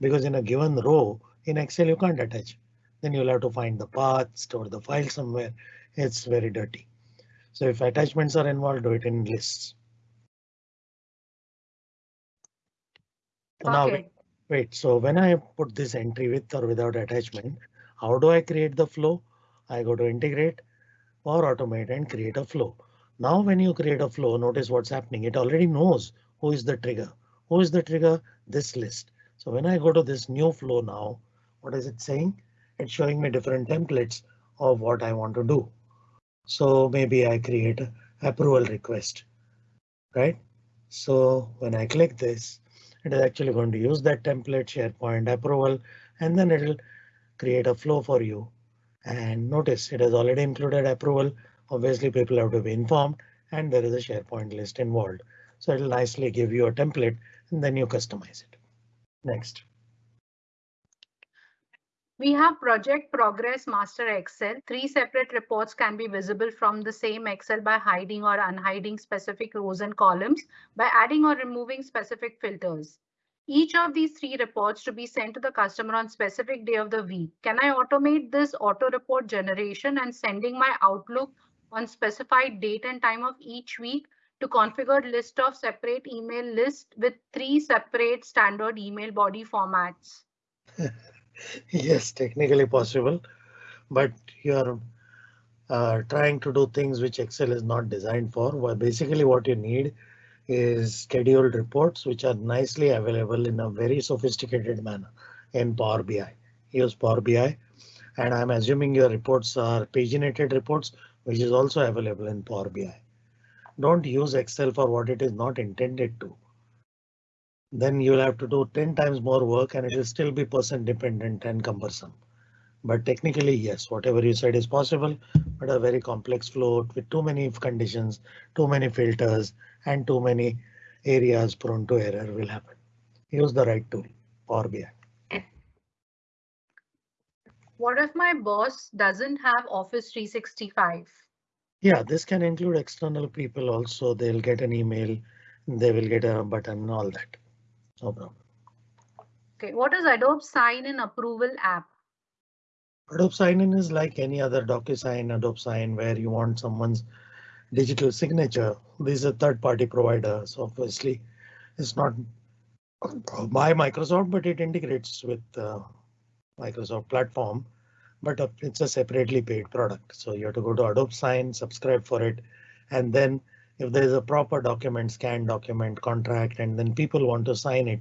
because in a given row in Excel, you can't attach. Then you'll have to find the path, store the file somewhere. It's very dirty. So if attachments are involved, do it in lists. Now, Okay, wait, so when I put this entry with or without attachment, how do I create the flow? I go to integrate or automate and create a flow. Now when you create a flow, notice what's happening. It already knows who is the trigger. Who is the trigger? This list. So when I go to this new flow now, what is it saying? It's showing me different templates of what I want to do. So maybe I create approval request, right? So when I click this, it is actually going to use that template SharePoint approval, and then it'll create a flow for you. And notice it has already included approval. Obviously people have to be informed and there is a SharePoint list involved. So it'll nicely give you a template and then you customize it. Next. We have project progress master Excel. Three separate reports can be visible from the same Excel by hiding or unhiding specific rows and columns by adding or removing specific filters. Each of these three reports to be sent to the customer on specific day of the week. Can I automate this auto report generation and sending my Outlook on specified date and time of each week to configured list of separate email list with three separate standard email body formats? yes, technically possible, but you're uh, trying to do things which Excel is not designed for. Well, basically what you need is scheduled reports which are nicely available in a very sophisticated manner in Power BI. Use Power BI and I'm assuming your reports are paginated reports which is also available in Power BI. Don't use Excel for what it is not intended to then you'll have to do 10 times more work and it will still be person dependent and cumbersome. But technically, yes, whatever you said is possible, but a very complex flow with too many conditions, too many filters and too many areas prone to error will happen. Use the right tool, Power BI. What if my boss doesn't have Office 365? Yeah, this can include external people also. They'll get an email, they will get a button and all that. No problem. Okay, what is Adobe Sign-in Approval app? Adobe Sign-in is like any other DocuSign, Adobe Sign, where you want someone's digital signature. This is a third-party provider, so obviously it's not by Microsoft, but it integrates with uh, Microsoft platform. But it's a separately paid product, so you have to go to Adobe Sign, subscribe for it, and then if there is a proper document, scan document, contract, and then people want to sign it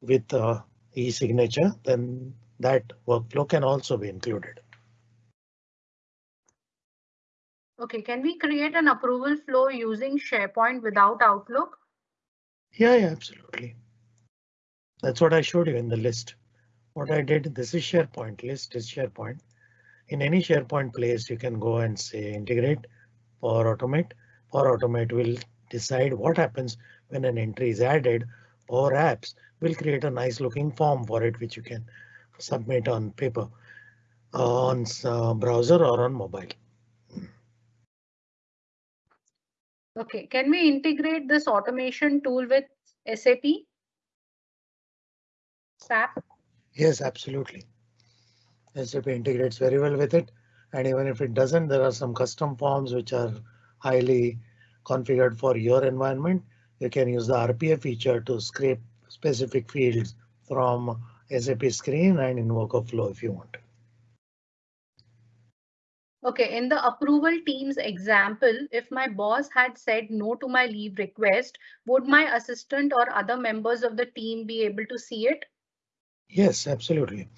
with uh, e-signature, then that workflow can also be included. Okay, can we create an approval flow using SharePoint without Outlook? Yeah, yeah, absolutely. That's what I showed you in the list. What I did, this is SharePoint, list is SharePoint. In any SharePoint place, you can go and say integrate or automate Power Automate will decide what happens when an entry is added. Power Apps will create a nice looking form for it, which you can submit on paper, on uh, browser or on mobile. Okay, can we integrate this automation tool with SAP? SAP? Yes, absolutely. SAP integrates very well with it. And even if it doesn't, there are some custom forms which are highly configured for your environment. You can use the RPA feature to scrape specific fields from SAP screen and invoke a flow if you want. Okay, in the approval teams example, if my boss had said no to my leave request, would my assistant or other members of the team be able to see it? Yes, absolutely.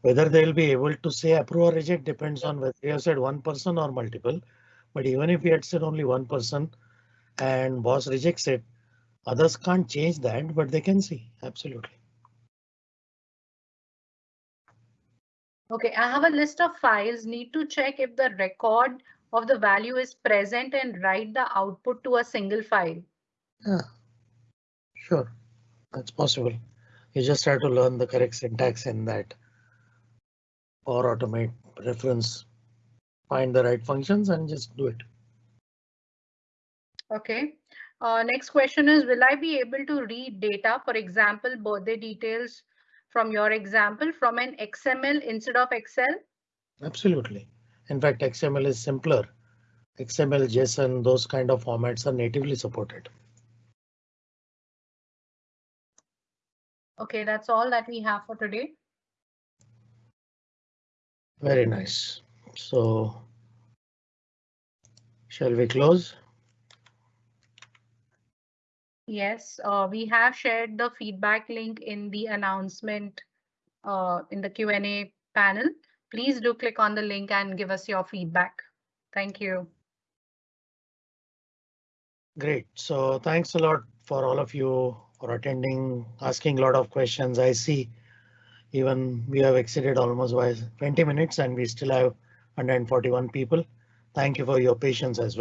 Whether they'll be able to say approve or reject depends on whether you have said one person or multiple. But even if we had said only one person and boss rejects it, others can't change that, but they can see absolutely. OK, I have a list of files, need to check if the record of the value is present and write the output to a single file. Yeah, sure, that's possible. You just have to learn the correct syntax in that or automate reference find the right functions and just do it. OK. Uh, next question is, will I be able to read data, for example, birthday details from your example from an XML instead of Excel? Absolutely. In fact, XML is simpler. XML, JSON, those kind of formats are natively supported. OK, that's all that we have for today. Very nice. So Shall we close? Yes, uh, we have shared the feedback link in the announcement uh, in the Q&A panel. Please do click on the link and give us your feedback. Thank you. Great. So thanks a lot for all of you for attending, asking a lot of questions. I see even we have exceeded almost by 20 minutes and we still have 141 people. Thank you for your patience as well.